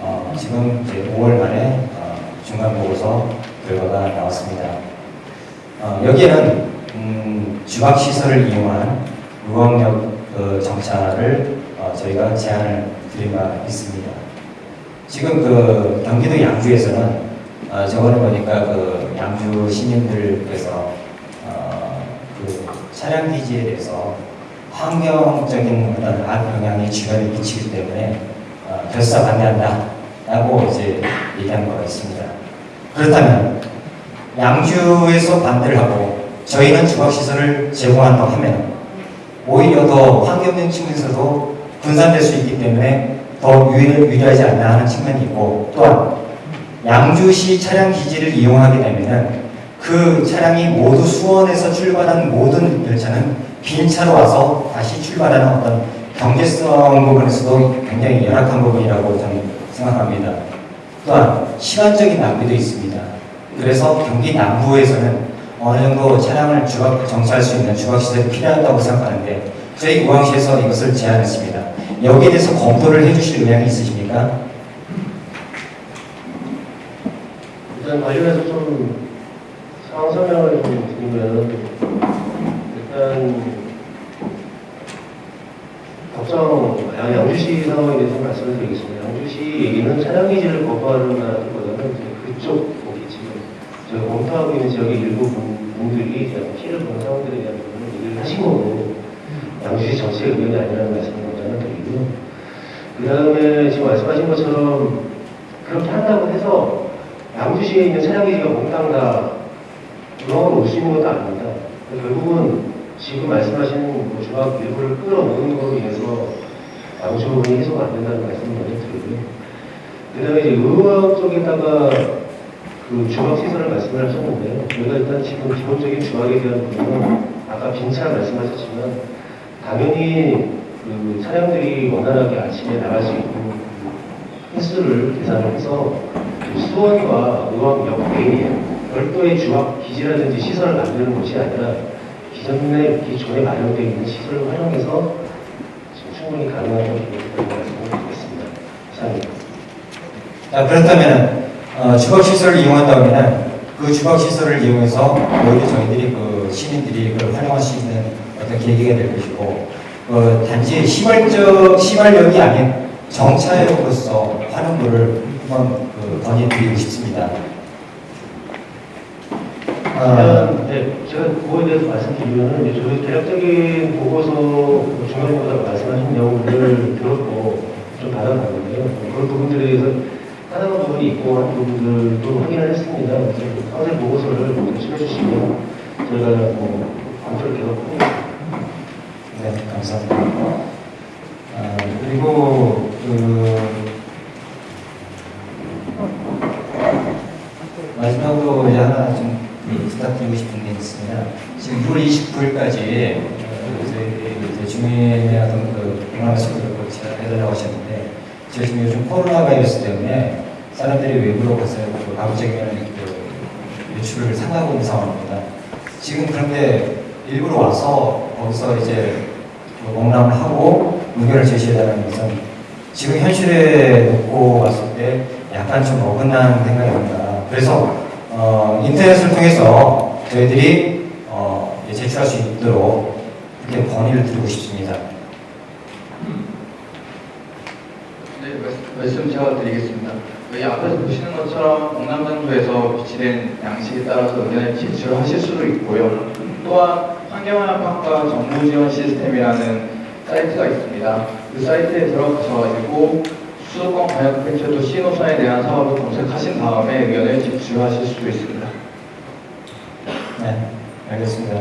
어, 지금 이제 5월 말에 어, 중간 보고서 결과가 나왔습니다. 어, 여기에는 음, 주각 시설을 이용한 무광역 그 정차를 어, 저희가 제안을 드린 바 있습니다. 지금 그 경기도 양주에서는 어, 저번에 보니까 그 양주 시민들께서 어, 그 차량 기지에 대해서 환경적인 어떤 악영향이 주변에 미치기 때문에 어, 결사 반대한다 라고 이제 얘기한 바가 있습니다. 그렇다면 양주에서 반대를 하고 저희는 주각시설을 제공한다고 하면 오히려 더 환경적 측면에서도 분산될 수 있기 때문에 더 유리, 유리하지 않나 하는 측면이 있고 또한 양주시 차량 기지를 이용하게 되면은 그 차량이 모두 수원에서 출발한 모든 열차는 빈 차로 와서 다시 출발하는 어떤 경제성 부분에서도 굉장히 열악한 부분이라고 저는 생각합니다. 또한 시간적인 낭비도 있습니다. 그래서 경기 남부에서는 어느 정도 차량을 주각 정차할 수 있는 주각 시설이 필요하다고 생각하는데 저희 우왕시에서 이것을 제안했습니다. 여기에 대해서 검토를 해주실 의향이 있으십니까? 일단 관련해서 좀 상황 설명을 좀 드리면 일단 양- 양주시 상황에 대해서 말씀을 드리겠습니다. 양주시 얘기는 차량 기지를 거부하는다기보다는 이제 그쪽 저희 검토하고 있는 지역의 일부 분- 분들이 피해를 보는 상황들에 대한 부분을 얘기를 하신 거고 양주시 전체 의견이 아니라는 말씀을 먼저 하나 드리고요. 그 다음에 지금 말씀하신 것처럼 그렇게 한다고 해서 양주시에 있는 차량 기지가 몽땅 다 중앙으로 올수 있는 것도 아닙니다. 결국은 지금 말씀하신 뭐 중앙 일부를 끌어모으는 것으로 인해서 양주 부분이 해소가 안 된다는 말씀을 먼저 드리고요. 그 다음에 이제 의학 쪽에다가 그 주막 시설을 말씀을 하셨는데요. 저희가 일단 지금 기본적인 주막에 대한 부분은 아까 빈차 말씀하셨지만 당연히 그 차량들이 원활하게 아침에 나갈 수 있는 그 횟수를 계산을 해서 그 수원과 의왕역 내에 별도의 주학 기지라든지 시설을 만드는 것이 아니라 기존에 기존에 마련되어 있는 시설을 활용해서 충분히 가능하다고 말씀을 드리겠습니다. 이상입니다. 자, 그렇다면 어, 주거시설을 이용한다면 그 주거시설을 이용해서 오히려 저희들이 그 시민들이 그걸 활용할 수 있는 어떤 계기가 될 것이고 그 단지 시발적 시발력이 아닌 정차역으로서 활용도를 한번 그 건의드리고 싶습니다. 어, 일단 네, 제가 그거에 대해서 말씀드리면은 이제 저희 대략적인 보고서 중간보다 말씀하신 내용들을 들었고 좀 받아봤는데요. 그런 부분들에 대해서 하나만 부분이 있고 한 부분들도 확인을 했습니다. 그래서 상세 보고서를 도출해 주시면 저희가 뭐 검토를 계속 하겠습니다. 네, 감사합니다. 아, 그리고 그 마지막으로 이제 하나 좀 부탁드리고 싶은 게 있습니다. 지금 6월 29일까지 저희 주민의 어떤 그 공항 수를 해달라고 하셨는데 지금 요즘 코로나 바이러스 때문에 사람들이 외부로 가서 그 가급적이면 그 유출을 상하고 있는 상황입니다. 지금 그런데 일부러 와서 거기서 이제 그 공람을 하고 의견을 제시해달라는 것은 지금 현실에 놓고 봤을 때 약간 좀 어긋난 생각이 듭니다. 그래서 어, 인터넷을 통해서 저희들이 어, 제출할 수 있도록 이렇게 건의를 드리고 싶습니다. 네, 말씀- 제가 드리겠습니다. 여기 앞에서 보시는 것처럼 동남정부에서 비치된 양식에 따라서 의견을 제출하실 수도 있고요. 또한 환경영향평가 정부 지원 시스템이라는 사이트가 있습니다. 그 사이트에 들어가셔가지고 수도권 광역벤처도 신호선에 대한 사업을 검색하신 다음에 의견을 제출하실 수도 있습니다. 네, 알겠습니다.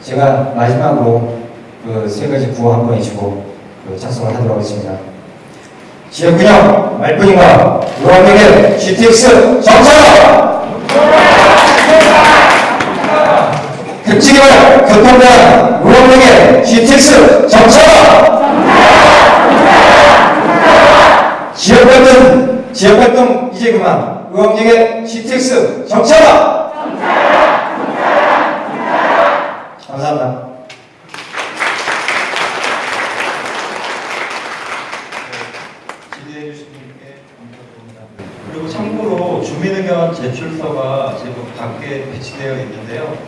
제가 마지막으로 그 세 가지 구호 한번 해주고 그 착석을 하도록 하겠습니다. 지역균형 말뿐인가 의원에게 GTX 정착! 급지개발 교통대안 의원에게 GTX 정착! 지역발전 지역발동 이제 그만 의원에게 GTX 정착! 감사합니다. 주민의견 제출서가 지금 밖에 배치되어 있는데요.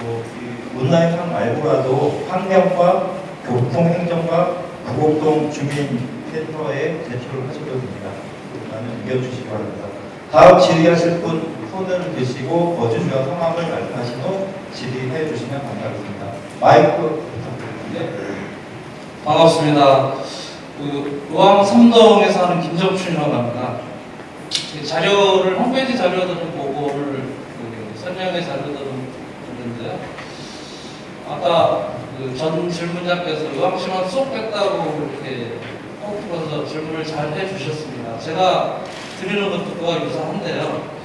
뭐, 이 온라인상 말고라도 환경과 교통행정과 부곡동 주민센터에 제출을 하셔도 됩니다. 많은 의견 주시기 바랍니다. 다음 질의하실 분 손을 드시고 거주주와 성함을 말씀하신 후 질의해 주시면 감사하겠습니다. 마이크 부탁드립니다. 반갑습니다. 그 의왕 삼동에서 하는 김정춘이라고 합니다. 이 자료를 홈페이지 자료들을 보고를 그 설명회 자료들을 봤는데요. 아까 그 전 질문자께서 의왕시만 쏙 뺐다고 이렇게 꼭 풀어서 질문을 잘 해주셨습니다. 제가 드리는 것도 그와 유사한데요.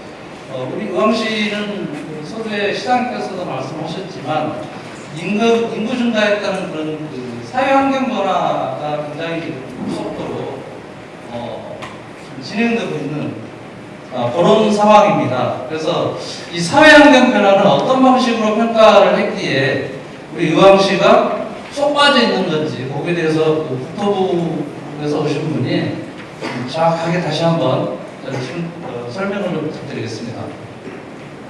어, 우리 의왕시는 그 서두에 시장께서도 말씀하셨지만 인구, 인구 따른 그런 그 사회 환경 변화가 굉장히 속도로 어, 좀 진행되고 있는 어, 그런 상황입니다. 그래서 이 사회 환경 변화는 어떤 방식으로 평가를 했기에 우리 의왕시가 쏙 빠져 있는 건지 거기에 대해서 그 국토부에서 오신 분이 좀 정확하게 다시 한번 좀, 어, 설명을 좀 부탁드리겠습니다.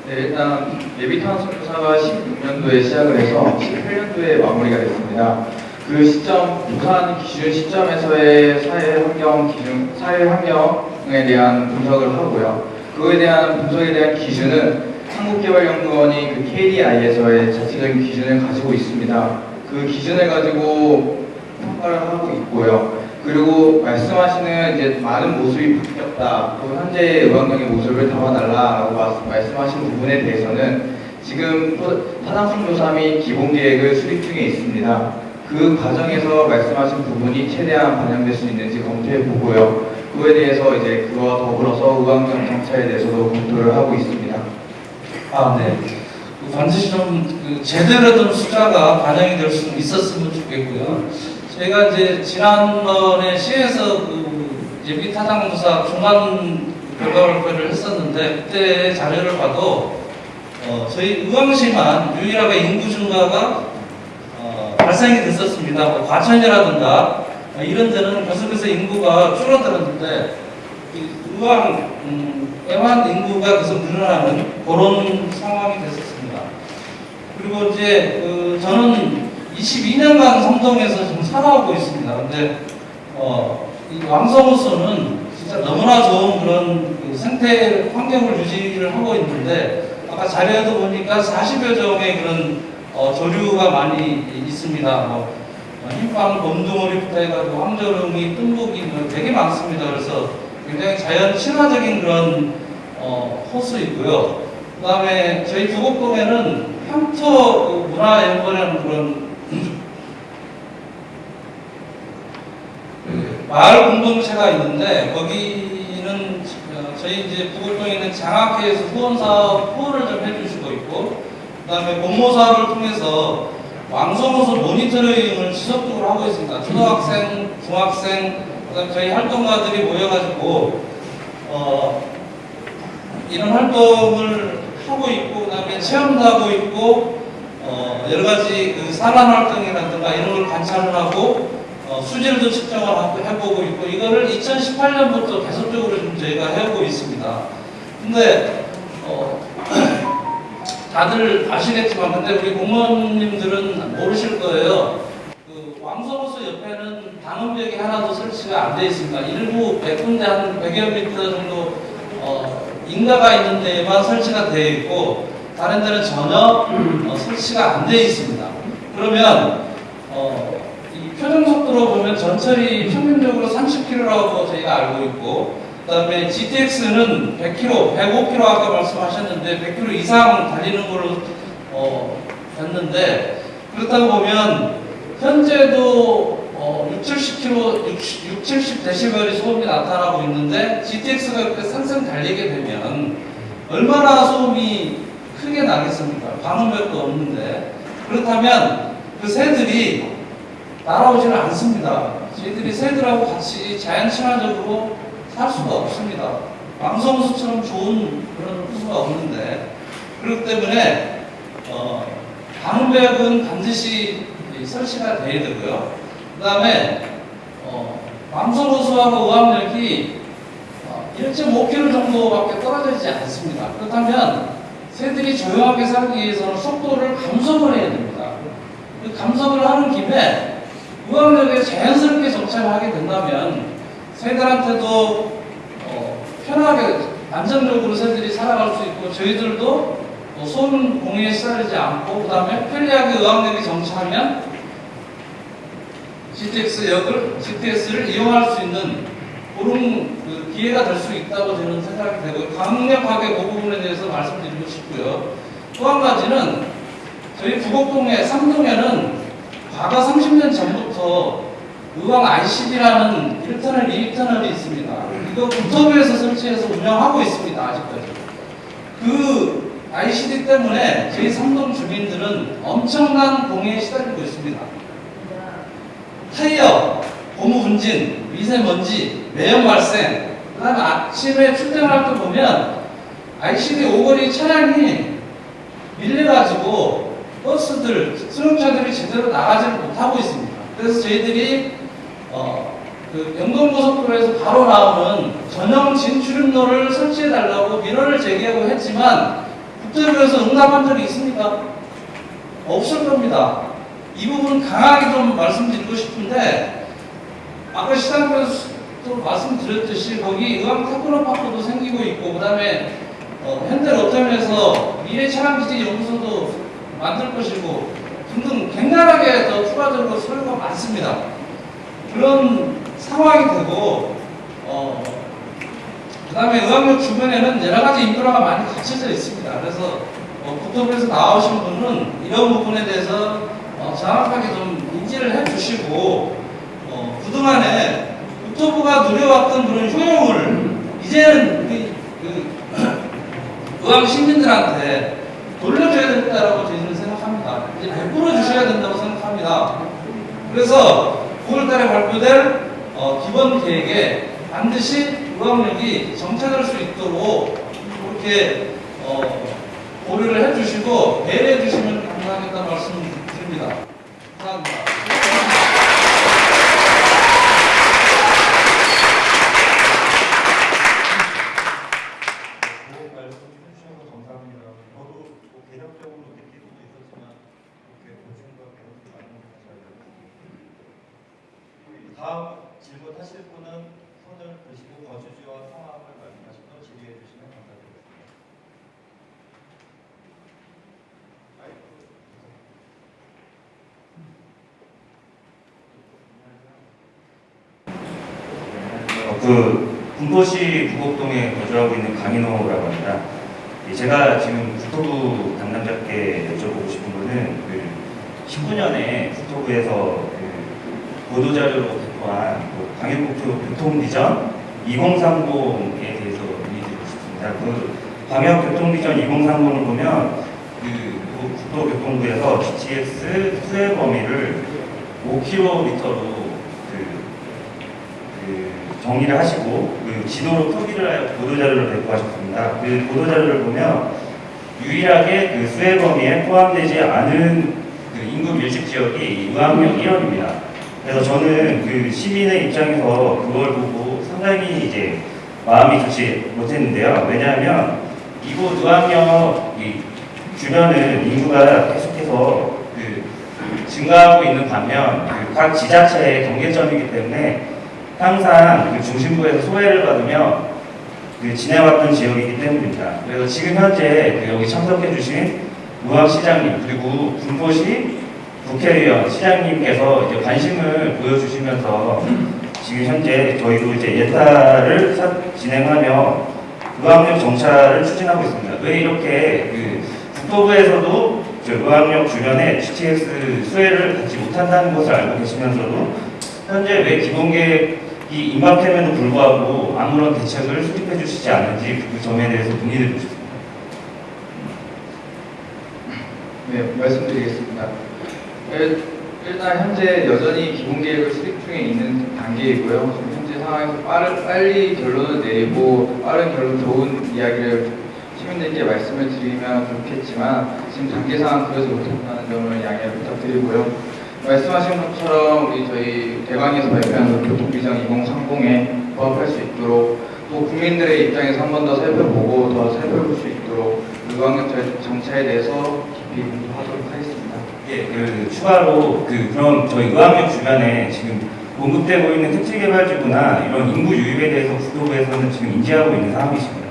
네, 일단 예비탄소 조사가 16년도에 시작을 해서 18년도에 마무리가 됐습니다. 그 시점, 부산 기준 시점에서의 사회 환경 기준, 사회 환경에 대한 분석을 하고요. 그거에 대한 분석에 대한 기준은 한국개발연구원이 그 KDI에서의 자체적인 기준을 가지고 있습니다. 그 기준을 가지고 평가를 하고 있고요. 그리고 말씀하시는 이제 많은 모습이 바뀌었다. 또 현재의 의왕경의 모습을 담아달라라고 말- 말씀하신 부분에 대해서는 지금 타당성 조사 및 기본 계획을 수립 중에 있습니다. 그 과정에서 말씀하신 부분이 최대한 반영될 수 있는지 검토해 보고요. 그에 대해서 이제 그와 더불어서 의왕경 정차에 대해서도 검토를 하고 있습니다. 아, 네. 그 반드시 좀그 제대로 된 숫자가 반영이 될 수 있었으면 좋겠고요. 저희가 이제 지난번에 시에서 그 예비 타당조사 중간 결과 발표를 했었는데 그때 자료를 봐도 어, 저희 의왕시만 유일하게 인구 증가가 어, 발생이 됐었습니다. 뭐 과천이라든가 어, 이런 데는 계속해서 인구가 줄어들었는데 이 의왕 음, 애완 인구가 계속 늘어나는 그런 상황이 됐었습니다. 그리고 이제 그 저는 22년간 삼동에서 지금 살아오고 있습니다. 근데 어, 이 왕성호수는 진짜 너무나 좋은 그런 그 생태 환경을 유지를 하고 있는데 아까 자료에도 보니까 40여 종의 그런 어, 조류가 많이 있습니다. 뭐 어, 흰빵, 곰둥어리부터 해가지고 황조롱이, 뜸부기 뭐 되게 많습니다. 그래서 굉장히 자연 친화적인 그런 어, 호수이고요. 그 다음에 저희 부곡동에는 향토 그 문화연구원이라는 그런 그 마을 공동체가 있는데 거기는 어, 저희 이제 부곡동에 있는 장학회에서 후원 사업 후원을 좀 해주시고 있고 그다음에 사업을 통해서 왕성호수 모니터링을 지속적으로 하고 있습니다. 초등학생, 중학생, 그다음 저희 활동가들이 모여가지고 어, 이런 활동을 하고 있고 그다음에 체험도 하고 있고 어, 여러 가지 그 산란 활동이라든가 이런 걸 관찰을 하고 어, 수질도 측정을 하고 해보고 있고 이거를 2018년부터 계속적으로 좀 저희가 해오고 있습니다. 근데 어, 다들 아시겠지만 근데 우리 공무원님들은 모르실 거예요. 그 왕성호수 옆에는 방음벽이 하나도 설치가 안 돼 있습니다. 일부 100군데 한 100여 미터 정도 어, 인가가 있는 데에만 설치가 되어 있고 다른 데는 전혀 어, 설치가 안 되어 있습니다. 그러면 어, 이 표정 속도로 보면 전철이 평균적으로 30km라고 저희가 알고 있고 그 다음에 GTX는 100km, 105km 아까 말씀하셨는데 100km 이상 달리는 걸로 어, 됐는데 그렇다고 보면 현재도 어, 6, 70km, 6, 70dB의 소음이 나타나고 있는데 GTX가 이렇게 상승 달리게 되면 얼마나 소음이 크게 나겠습니까? 방음벽도 없는데 그렇다면 그 새들이 날아오지는 않습니다. 저희들이 새들하고 같이 자연 친화적으로 살 수가 없습니다. 왕성수처럼 좋은 그런 수가 없는데 그렇기 때문에 어, 방음벽은 반드시 이 설치가 돼야 되고요. 그 다음에 어, 왕성호수하고 의학력이 어, 1.5km 정도밖에 떨어져 있지 않습니다. 그렇다면 새들이 조용하게 살기 위해서는 속도를 감속을 해야 됩니다. 그 감속을 하는 김에 의학력에 자연스럽게 정착하게 된다면 새들한테도 어, 편하게 안정적으로 새들이 살아갈 수 있고 저희들도 어, 소음 공해에 시달리지 않고 그 다음에 편리하게 의학력이 정착하면 GTX 역을 GTS를 이용할 수 있는 그런 그 기회가 될 수 있다고 저는 생각이 되고 강력하게 그 부분에 대해서 말씀드리고 싶고요. 또 한 가지는 저희 부곡동에 삼동에는 과거 30년 전부터 의왕 ICD라는 1터널, 2터널이 있습니다. 이거 국토부에서 설치해서 운영하고 있습니다. 아직까지. 그 ICD 때문에 저희 삼동 주민들은 엄청난 공해에 시달리고 있습니다. 타이어, 고무 분진, 미세먼지, 매연 발생, 그 다음에 아침에 출퇴근할 때 보면 ICD 오거리 차량이 밀려가지고 버스들, 승용차들이 제대로 나가지를 못하고 있습니다. 그래서 저희들이 어, 그 영동고속도로에서 바로 나오는 전용 진출입로를 설치해달라고 민원을 제기하고 했지만 국토부에서 응답한 적이 있습니까? 없을 겁니다. 이 부분 강하게 좀 말씀드리고 싶은데 아까 시장에서도 말씀드렸듯이 거기 의왕 테크노파크도 생기고 있고 그 다음에 어, 현대로템에서 미래 차량기지 연구소도 만들 것이고 등등 굉장하게 더 추가적으로 소요가 많습니다. 그런 상황이 되고 어, 그 다음에 의학역 주변에는 여러 가지 인프라가 많이 갖춰져 있습니다. 그래서 어, 국토부에서 나오신 분은 이런 부분에 대해서 어, 정확하게 좀 인지를 해주시고 어, 그동안에 국토부가 누려왔던 그런 효용을 이제는 그, 그 의왕 시민들한테 돌려줘야 된다라고 저희는 생각합니다. 이제 베풀어 주셔야 된다고 생각합니다. 그래서 9월달에 발표될 어, 기본 계획에 반드시 의학력이 정착할 수 있도록 그렇게 어, 고려를 해주시고 배려해 주시면 감사하겠다는 말씀 드립니다. 감사합니다. 좋은 말씀 해주셔서 감사합니다. 저도 뭐 개념적으로 느끼는 도 있었지만 이렇게 보증과 배움도 많이 하셔야 돼요. 다음 질문하실 분은 손을 드시고 거주지와 성함을 말씀하시고 질의해 주시면 감사드리겠습니다. 어, 그 군포시 구곡동에 거주하고 있는 강인호라고 합니다. 예, 제가 지금 국토부 담당자께 여쭤보고 싶은 거는 그 19년에 국토부에서 그 보도자료로 발표한 그 광역국토 교통비전 2030에 대해서 문의드리고 싶습니다. 그 광역교통비전 2030을 보면 그 국토교통부에서 GTX 수혜 범위를 5km로 그, 그 정리를 하시고 그 지도로 표기를 하여 보도자료를 배포하셨습니다. 그 보도자료를 보면 유일하게 그 수혜 범위에 포함되지 않은 그 인구 밀집 지역이 의왕역 1원입니다. 그래서 저는 그 시민의 입장에서 그걸 보고 상당히 이제 마음이 좋지 못했는데요. 왜냐하면 이곳 의왕역 이 주변은 인구가 계속해서 그 증가하고 있는 반면 그 각 지자체의 경계점이기 때문에 항상 그 중심부에서 소외를 받으며 그 지내왔던 지역이기 때문입니다. 그래서 지금 현재 그 여기 참석해주신 우학시장님 그리고 군포시 국회의원 시장님께서 이제 관심을 보여주시면서 지금 현재 저희도 이제 예타를 사- 진행하며 의학력 정찰을 추진하고 있습니다. 왜 이렇게 그 국토부에서도 저 의학력 주변에 GTX 수혜를 받지 못한다는 것을 알고 계시면서도 현재 왜 기본계획이 임박됨에도 불구하고 아무런 대책을 수립해 주시지 않는지 그 점에 대해서 문의드리고 싶습니다. 네, 말씀드리겠습니다. 일- 일단 현재 여전히 기본 계획을 수립 중에 있는 단계이고요. 현재 상황에서 빠른, 빨리 결론을 내리고 빠른 결론 좋은 이야기를 시민들께 말씀을 드리면 좋겠지만 지금 단계상 그러지 못한다는 점을 양해를 부탁드리고요. 말씀하신 것처럼 우리 저희 대강에서 발표한 그 교통비전 2030에 부합할 수 있도록 또 국민들의 입장에서 한 번 더 살펴보고 더 살펴볼 수 있도록 의광역 정차에 대해서 깊이 공부하도록 하겠습니다. 예, 그 추가로 그 그럼 저희 의학역 주변에 지금 공급되고 있는 택지개발지구나 이런 인구 유입에 대해서 국토부에서는 지금 인지하고 있는 상황이십니다.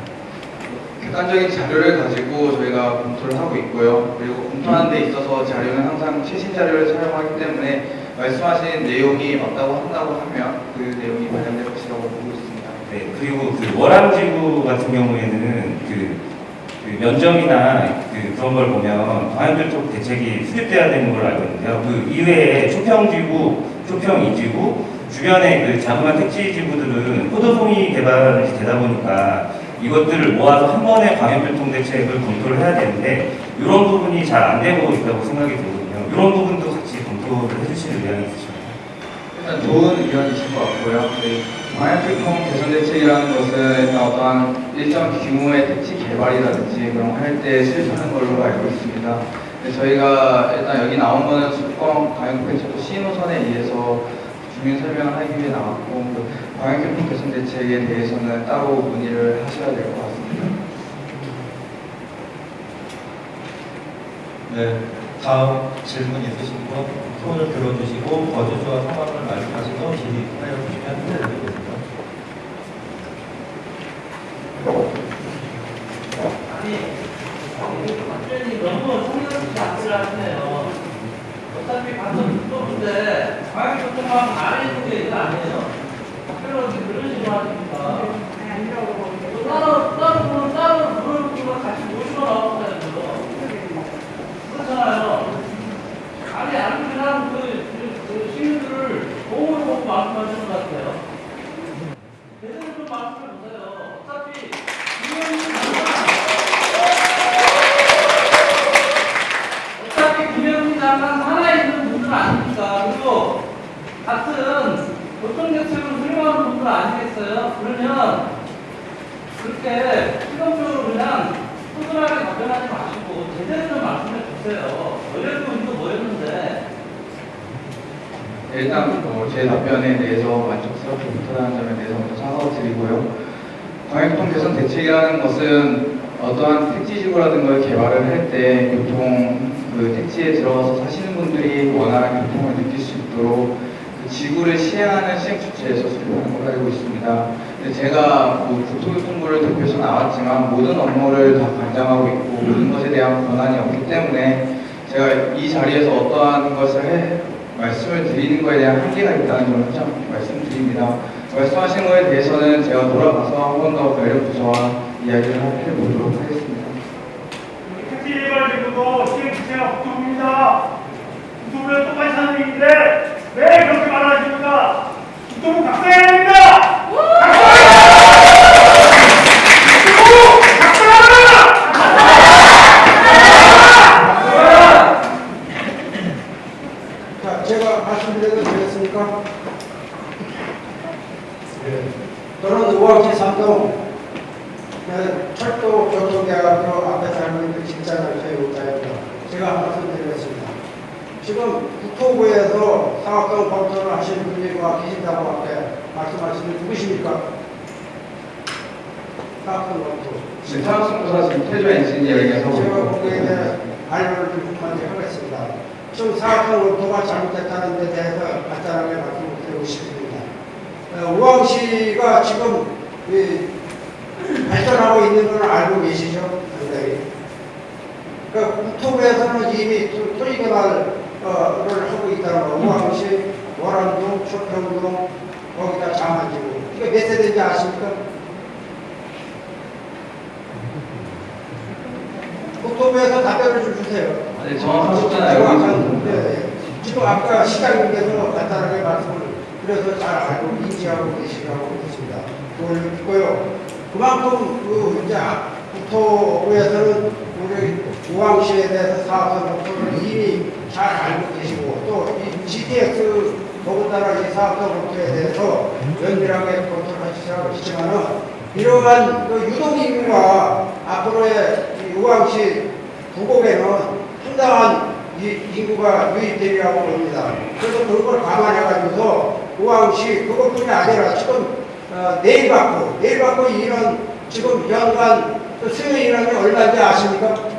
객관적인 자료를 가지고 저희가 검토를 하고 있고요. 그리고 검토하는 데 있어서 자료는 항상 최신 자료를 사용하기 때문에 말씀하신 내용이 맞다고 한다고 하면 그 내용이 반영될 것이라고 보고 있습니다. 네, 그리고 그 월암지구 같은 경우에는 그, 그 면적이나 그 그런 걸 보면 광역교통 대책이 수립돼야 되는 걸로 알고 있는데요. 그 이외에 초평지구, 초평이지구 주변에 그 자그마한 택지지구들은 포도송이 개발이 되다 보니까 이것들을 모아서 한 번에 광역교통 대책을 검토를 해야 되는데 이런 부분이 잘 안 되고 있다고 생각이 들거든요. 이런 부분도 같이 검토를 해주실 의향이 있으십니까? 일단 좋은 의견이신 것 같고요. 저희 방역교통 개선 대책이라는 것은 어떠한 일정 규모의 택지 개발이라든지 그런 거할때 실천하는 걸로 알고 있습니다. 근데 저희가 일단 여기 나온 거는 수도권 방역대책도 시노선에 의해서 주민 설명을 하기 위해 나왔고 그 방역교통 개선 대책에 대해서는 따로 문의를 하셔야 될 것 같습니다. 네, 다음 질문 있으신 분 손을 들어주시고 거주주와 상황을 말씀하시고 질의하여 주시면 드리겠습니다. 국토부에서 사업성 검토를 하시는 분이 와 계신다고 앞에 말씀하시는 누구십니까? 사업성 검토. 지금 사업성조사 지금 태조 엔지니어링에서 하고 제가 있고 거기에 대해 알려를 좀 하겠습니다. 지금 사업성 검토가 잘못됐다는 데 대해서 간단하게 말씀을 드리고 싶습니다. 어, 우왕시가 지금 이 발전하고 있는 걸 알고 계시죠? 상당히. 그 국토부에서는 이미 토- 토지개 발을 하고 있다는 거. 우왕시, 월암동, 초평동, 거기다 장안지구. 이게 몇 세대인지 아십니까? 국토부에서 답변을 좀 주세요. 네, 정확하셨잖아요. 지금 여기 아까, 있는 네, 네. 지금 아까 시장님께서 간단하게 말씀을 그래서 잘 알고 인지하고 계시라고 있습니다. 그걸 믿고요. 그만큼 그 이제 국토부에서는 우리 우왕시에 대해서 사업성 목표를 이미 잘 알고 계시고 또 이 GTX 더군다나 이 사업성 목표에 대해서 면밀하게 검토를 하시라고 하시지만은 이러한 그 유동인구가 앞으로의 이 우왕시 부곡에는 상당한 이 인구가 유입되리라고 봅니다. 그래서 그걸 감안해가지고서 우왕시 그것뿐이 아니라 지금 어, 내일 받고 내일 받고 이런 지금 연간 그 수요 인원이 얼마인지 아십니까?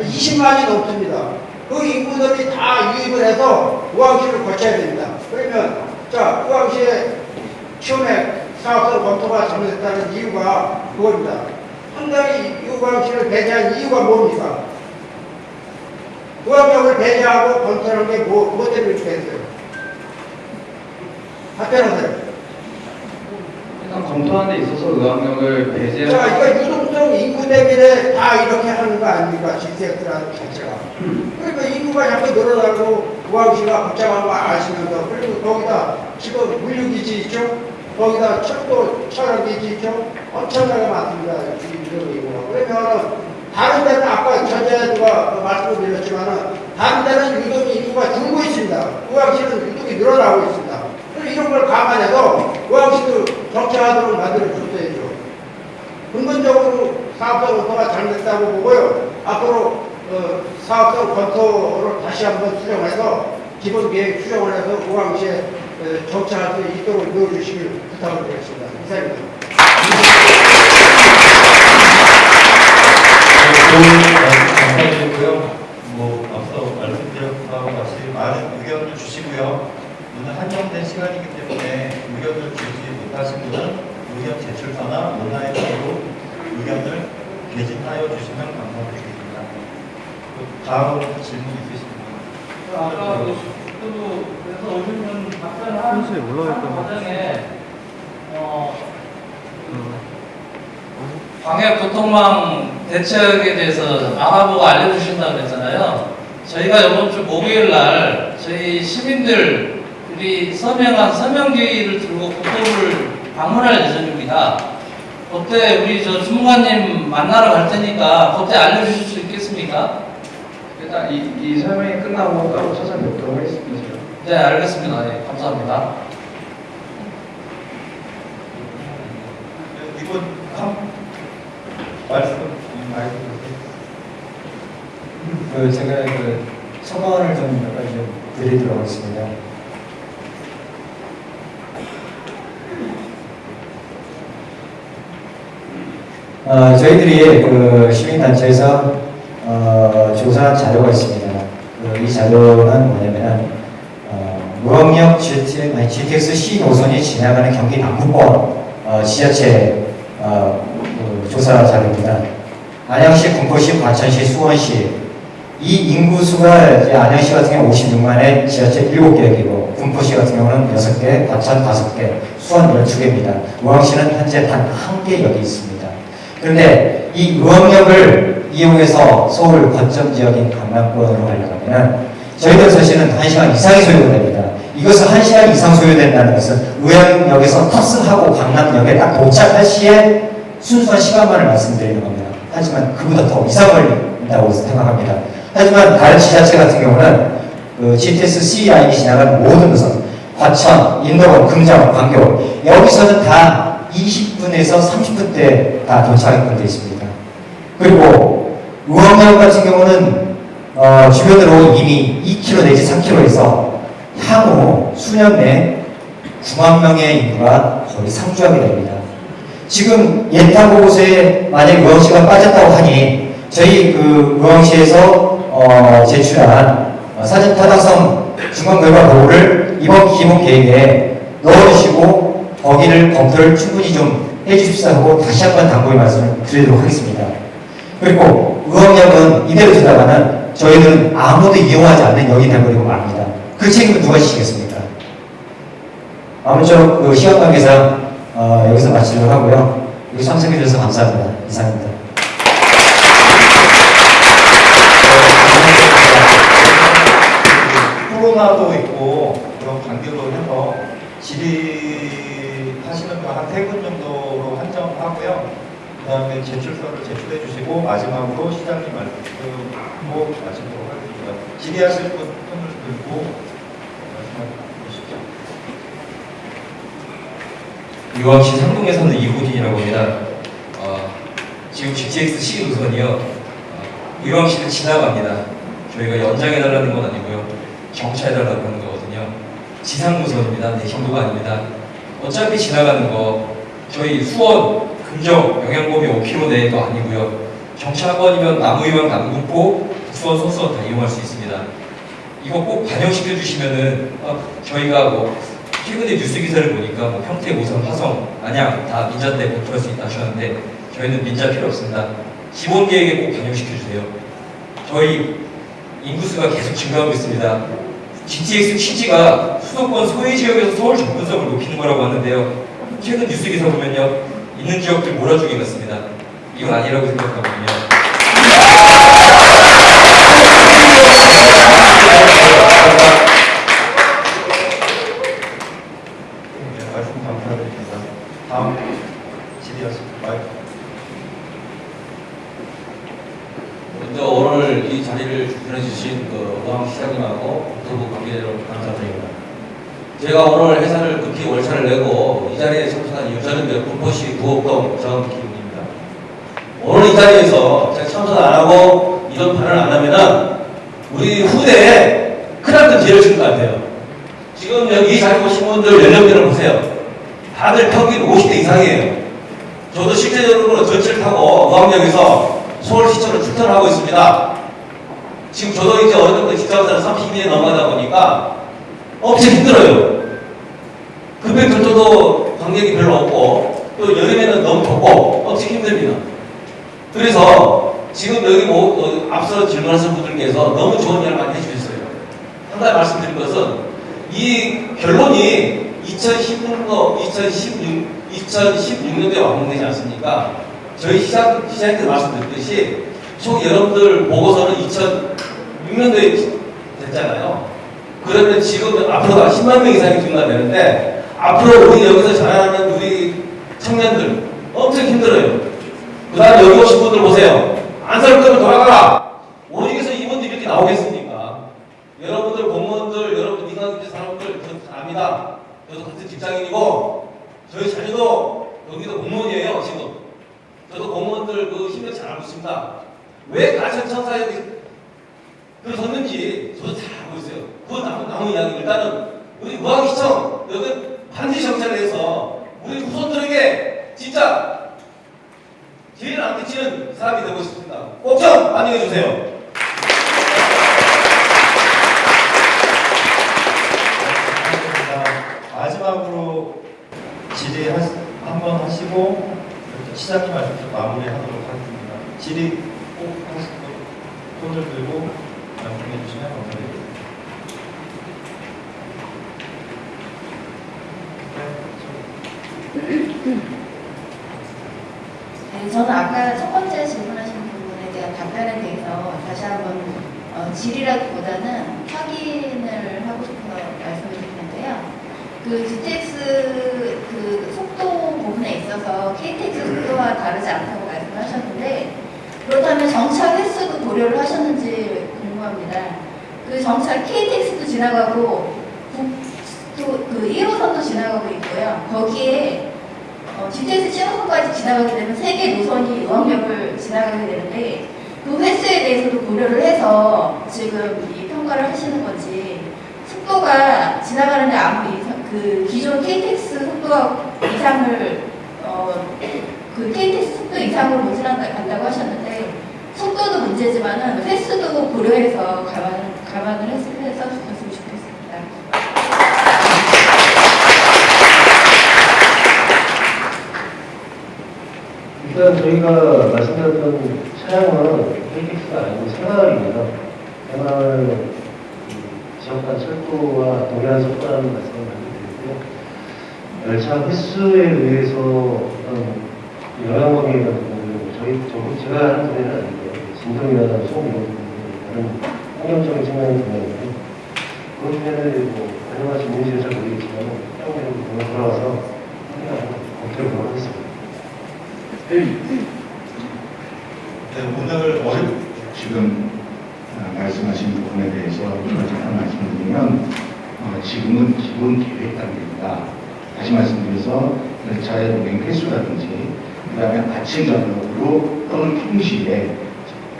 20만이 넘습니다. 그 인구들이 다 유입을 해서 우왕시를 거쳐야 됩니다. 그러면 자 우왕시의 처음에 사업성 검토가 잘못됐다는 이유가 그겁니다. 상당히 이 우왕시를 배제한 이유가 뭡니까? 우왕역을 배제하고 검토하는 게 뭐, 뭐 때문에 이렇게 했어요? 답변하세요. 일단 검토하는 데 있어서 의학력을 자, 배제한 이거 유동성 인구 대비를 다 이렇게 하는 거 아닙니까? GTX라는 자체가. 그러니까 인구가 자꾸 늘어나고 우왕시가 복잡한 거 아시면서 그리고 거기다 지금 물류기지 있죠? 거기다 철도 촬영기지 있죠? 엄청나게 많습니다. 이 인구가. 그러면 다른 데는 아까 전에 누가 말씀을 드렸지만은 다른 데는 유동이 인구가 줄고 있습니다. 우왕시는 유동이 늘어나고 있습니다. 이런 걸 감안해서 우왕시도 정착하도록 만들어줬어야죠. 근본적으로 사업성 검토가 잘못됐다고 보고요. 앞으로 어, 사업성 검토를 다시 한번 수정해서 기본 계획 수정을 해서 우왕시에 어, 정착할 수 있도록 넣어주시길 부탁을 드리겠습니다. 이상입니다. 말씀 감사드리고요. 뭐 앞서 말씀드린 바와 같이 많은 의견을 주시고요. 오늘 한정된 시간이기 때문에 의견을 주지 분은 의견 제출서나 온라인으로 의견을 게재하여 주시면 감사드리겠습니다. 그 다음 질문 있으십니까? 아까 그분 답변하는 과정에 어, 광역 교통망 대책에 대해서 알아보고 알려주신다고 그랬잖아요. 저희가 이번 주 목요일 날 저희 시민들 이 서명한 서명기를 들고 국토부를 방문할 예정입니다. 그때 우리 저 주무관님 만나러 갈 테니까 그때 알려주실 수 있겠습니까? 일단 이, 이 설명이 끝나고 따로 찾아뵙도록 하겠습니다. 네, 알겠습니다. 예, 감사합니다. 이번 한 말씀 말씀 그 제가 그 소감을 좀몇 가지 좀 드리도록 하겠습니다. 어, 저희들이 그 시민단체에서 어, 조사한 자료가 있습니다. 그 이 자료는 뭐냐면 어, 무역역 GTX C 노선이 지나가는 경기 남부권 어, 지자체 어, 그 조사 자료입니다. 안양시, 군포시, 과천시, 수원시 이 인구수가 이제 안양시 같은 경우 56만에 지하철 7개이고 군포시 같은 경우는 6개, 과천 5개, 수원 12개입니다. 우왕시는 현재 단 한 개 역이 있습니다. 그런데 이 의왕역을 이용해서 서울 거점 지역인 강남권으로 가려면 저희들 사실은 1시간 이상이 소요됩니다. 이것을 1시간 이상 소요된다는 것은 의왕역에서 탑승하고 강남역에 딱 도착할 시에 순수한 시간만을 말씀드리는 겁니다. 하지만 그보다 더 이상 걸린다고 생각합니다. 하지만 다른 지자체 같은 경우는 그 GTS C 라인이 지나가는 모든 것은 과천, 인도원, 금정, 광교 여기서는 다 20분에서 30분대 다 도착하게 되어 있습니다. 그리고 우왕역 같은 경우는 어, 주변으로 이미 2km 내지 3km에서 향후 수년 내 9만 명의 인구가 거의 상주하게 됩니다. 지금 예타 곳에 만약 우왕시가 빠졌다고 하니 저희 그 우왕시에서 어, 제출한 어, 사진 타당성 중간 결과 보고를 이번 기본 계획에 넣어주시고 거기를 검토를 충분히 좀 해주십사 하고 다시 한번 당부의 말씀을 드리도록 하겠습니다. 그리고 의왕역은 이대로 지나가면 저희는 아무도 이용하지 않는 역이 되버리고 맙니다. 그 책임을 누가 지시겠습니까? 아무쪼록 그 시간 관계상 어, 여기서 마치도록 하고요. 여기 참석해 주셔서 감사합니다. 이상입니다. 후보 코로나도 있고 그런 관계로 해서 질의하시는 거 한 세 분 정도로 한정하고요. 그 다음에 제출서를 제출해 주시고 마지막으로 시장님 말씀으로 마치도록 하겠습니다. 질의하실 분 손을 들고 말씀해 주시죠. 유황시 상동에서는 이호진이라고 합니다. 어, 지금 GTX C 노선이요. 어, 유황시를 지나갑니다. 저희가 연장해달라는 건 아니고요. 정차해달라고 하는 거거든요. 지상 노선입니다. 내신도가 아닙니다. 어차피 지나가는 거 저희 수원, 금정, 영양범위 5km 내도 아니고요. 정차권이면 남우유황, 남궁포, 수원, 소수원 다 이용할 수 있습니다. 이거 꼭 반영시켜 주시면은 어, 저희가 뭐 최근에 뉴스 기사를 보니까 뭐 평택, 오선, 화성, 안양 다 민자 때 공투할 수 있다 하셨는데 저희는 민자 필요 없습니다. 기본 계획에 꼭 반영시켜 주세요. 저희 인구수가 계속 증가하고 있습니다. GTX 취지가 수도권 소외 지역에서 서울 접근성을 높이는 거라고 하는데요. 최근 뉴스 기사 보면요. 있는 지역들 몰아주기 같습니다. 이건 아니라고 생각하거든요. 네, 말씀 감사드립니다. 다음 질의하십니다. 마이크. 먼저 오늘 이 자리를 주편해 주신 그 의왕 시장님하고 국토부 관계자들 감사드립니다. 제가 오늘 회사를 내고 이 자리에 참석한 이유 저는 그 군포시 구옥동 정기훈입니다. 오늘 이 자리에서 제가 참석 안 하고 이런 발언을 안 하면은 우리 후대에 크나큰 죄를 지은 것 같아요. 지금 여기 이 자리 오신 분들 연령대를 보세요. 다들 평균 50대 이상이에요. 저도 실제적으로 전철 타고 의왕역에서 서울시청을 출퇴하고 있습니다. 지금 저도 이제 어느 정도 직장생활 30년 넘어가다 보니까 엄청 힘들어요. 급행 결도도 관객이 별로 없고 또 여름에는 너무 덥고 엄청 힘듭니다. 그래서 지금 여기 뭐 어, 앞서 질문하신 분들께서 너무 좋은 이야기를 많이 해주셨어요. 한 가지 말씀드릴 것은 이 결론이 2016년, 2016, 2016년도에 완공되지 않습니까? 저희 시장, 시장님께 말씀드렸듯이 총 여러분들 보고서는 2006년도에 됐잖아요. 그러면 지금 앞으로 10만 명 이상이 증가되는데 앞으로 우리 여기서 자라나는 우리 청년들 엄청 힘들어요. 그 다음에 여기 오신 분들 보세요. 안살 거면 돌아가라. 오직에서 이분들이 이렇게 나오겠습니까? 여러분들 공무원들, 여러분 민간업체 사람들 저 압니다. 저도 같은 직장인이고 저희 자녀도 여기도 공무원이에요 지금. 저도 공무원들 그 힘들 잘 알고 있습니다. 왜 가천 청사에 들어섰는지 저도 잘 알고 있어요. 그건 남은, 남은 이야기. 일단은 우리 의왕시청 여기 반드시 정찰을 해서 우리 후손들에게 진짜 제일 안 끼치는 사람이 되고 싶습니다. 꼭좀 반영해 주세요. 감사합니다. 마지막으로 질의 한번 하시고 시장님 말씀 마무리하도록 하겠습니다. 질의 꼭 하시고 손을 들고 말씀해 주시면 감사드립니다. 네, 저는 아까 첫 번째 질문하신 부분에 대한 답변에 대해서 다시 한번 어, 질의라기보다는 확인을 하고 싶어서 말씀을 드리는데요. 그 GTX 그 속도 부분에 있어서 KTX 속도와 다르지 않다고 말씀하셨는데 그렇다면 정차 횟수도 고려를 하셨는지 궁금합니다. 그 정차 KTX도 지나가고 국도 그 1호선도 지나가고 있고요. 거기에 어, GTX 7호선까지 지나가게 되면 세 개 노선이 의왕역을 지나가게 되는데 그 횟수에 대해서도 고려를 해서 지금 이 평가를 하시는 건지 속도가 지나가는데 아무 이상 그 기존 KTX 속도 이상을 어, 그 KTX 속도 이상으로 못 지나간다고 하셨는데 속도도 문제지만은 횟수도 고려해서 감안, 감안을 해서, 해서 주셨으면 좋겠습니다. 일단 저희가 말씀드렸던 차량은 KTX가 아니고 생활입니다. 생활 음, 지역간 철도와 동일한 속도라는 말씀을 드리고요. 열차 횟수에 의해서 어떤 영향범위 같은 경우는 저희 저 제가 하는 분야는 아니고요. 진동이나 소음 이런 다른 환경적인 측면이 분야인데 그러면은 뭐 가능하신 문제는 잘 모르겠지만 한번 돌아와서 확인하고 검토해보도록 하겠습니다. 네, 오늘 어렵 지금 어, 말씀하신 부분에 대해서 잠깐 말씀드리면 어, 지금은 기본 계획 단계입니다. 다시 말씀드려서 열차의 운행 횟수라든지 그 다음에 아침 저녁으로 또는 평시에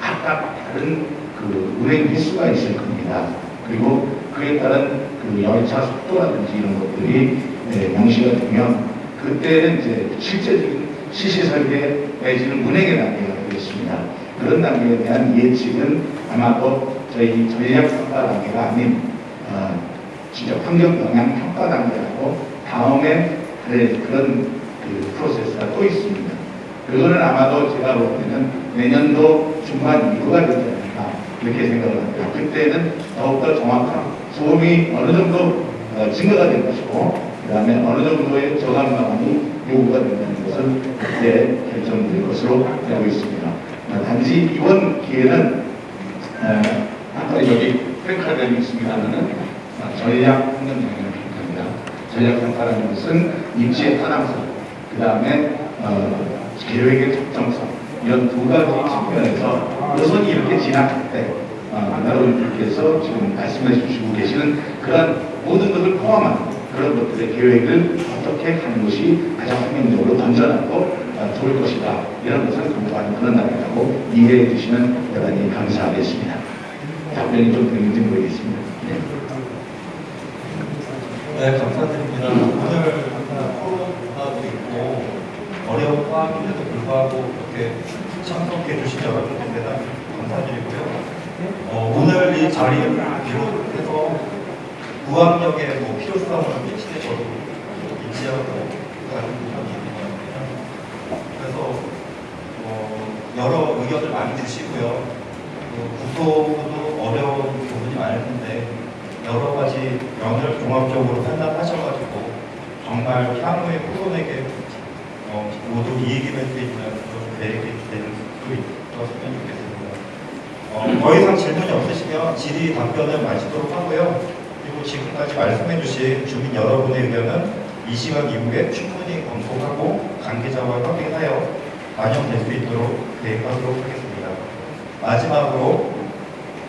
각각 다른 그 운행 횟수가 있을 겁니다. 그리고 그에 따른 그 열차 속도라든지 이런 것들이 네, 명시가 되면 그때는 이제 실제적인 시시설계 내지는 운행의 단계가 되겠습니다. 그런 단계에 대한 예측은 아마도 저희 전략 평가 단계가 아닌 어, 진짜 환경 영향 평가 단계라고 다음에 그래, 그런 그 프로세스가 또 있습니다. 그거는 아마도 제가 볼 때는 내년도 중반 이후가 되지 않을까 이렇게 생각을 합니다. 그때는 더욱더 정확한 소음이 어느 정도 어, 증가가 될 것이고 그 다음에 어느 정도의 저감 방안이 요구가 된다는 것을 그때 결정될 것으로 알고 있습니다. 어, 단지 이번 기회는 어, 아까 여기 평가되어 있습니다만은 어, 전략 영향 평가입니다. 전략 평가라는 것은 입지의 타당성, 그 다음에 어, 계획의 적정성 이런 두 가지 측면에서 노선이 이렇게 지나갈 때 어, 나로님께서 지금 말씀해 주시고 계시는 그런 모든 것을 포함한 그런 것들의 계획을 어떻게 하는 것이 가장 환경적으로 건전하고 어, 좋을 것이다 이런 것을 공부하는 그런 날이라고 이해해 주시면 대단히 감사하겠습니다. 답변이 좀 되는지 모르겠습니다. 네. 네, 감사드립니다. 오늘 코로나도 있고 어려운 상황임에도 불구하고 이렇게 참석해 여러분께 대단히 감사드리고요. 어, 오늘 이 자리를 비롯해서 무학력의 뭐 필요성을 미치게 저도 있는 것 같아요. 그래서 어, 여러 의견을 많이 주시고요. 그 국토부도 어려운 부분이 많을 텐데 여러 가지 면을 종합적으로 판단하셔가지고 정말 향후의 후손에게 어, 모두 이익이 될 수 있는 그런 계획이 될수 있었으면 좋겠습니다. 어, 더 이상 질문이 없으시면 질의 답변을 마치도록 하고요. 그리고 지금까지 말씀해 주신 주민 여러분의 의견은 이 시간 이후에 충분히 검토하고 관계자와 협의하여 반영될 수 있도록 계획하도록 하겠습니다. 마지막으로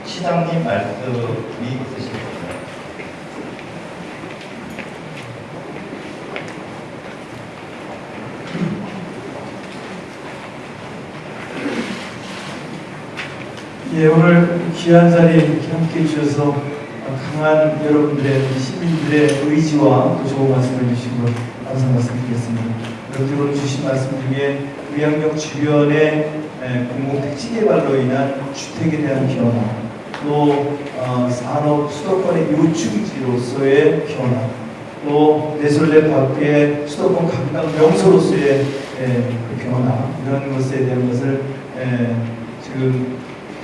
시장님 말씀이 있으십니다. 예, 오늘 귀한 이렇게 함께 해주셔서 어, 강한 여러분들의 시민들의 의지와 또 좋은 말씀을 것 감사 말씀드리겠습니다. 여러분들 오늘 주신 말씀 중에 의학역 주변의 에, 공공 택지 개발로 인한 주택에 대한 변화, 또 어, 산업 수도권의 요충지로서의 변화, 또 내솔레 밖의 수도권 관광 명소로서의 에, 그 변화 이런 것에 대한 것을 에, 지금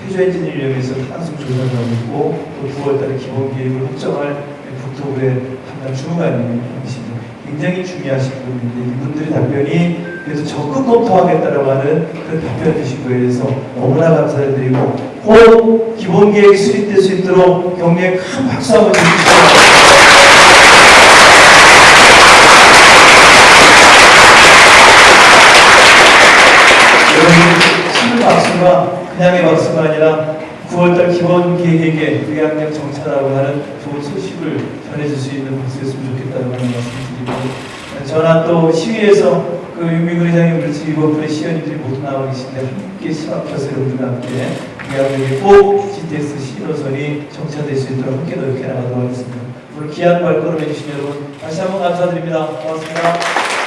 태조 엔지니어링에서 탄소 조사를 하고 있고 또 9월달에 기본 계획을 확정할 국토부의 담당 주무관님이십니다. 굉장히 중요하신 분인데 이분들의 답변이 그래서 적극 검토하겠다라고 하는 그 답변 주신 거에 대해서 너무나 감사드리고 꼭 기본 계획 수립될 수 있도록 격려의 큰 박수 한번 주시죠. 여러분 큰 그냥의 박수가 아니라 9월달 기본 계획에 의학력 정차라고 하는 좋은 소식을 전해줄 수 있는 박수였으면 좋겠다는 말씀드리고 저나 또 시위에서 그 윤미근 회장님 그렇지 이번분의 시연님들이 모두 나와 계신데 함께 시합해서 여러분들과 함께 의학력에 꼭 GTX 신호선이 정차될 수 있도록 함께 노력해 나가도록 하겠습니다. 오늘 귀한 발걸음 해주신 여러분 다시 한번 감사드립니다. 고맙습니다.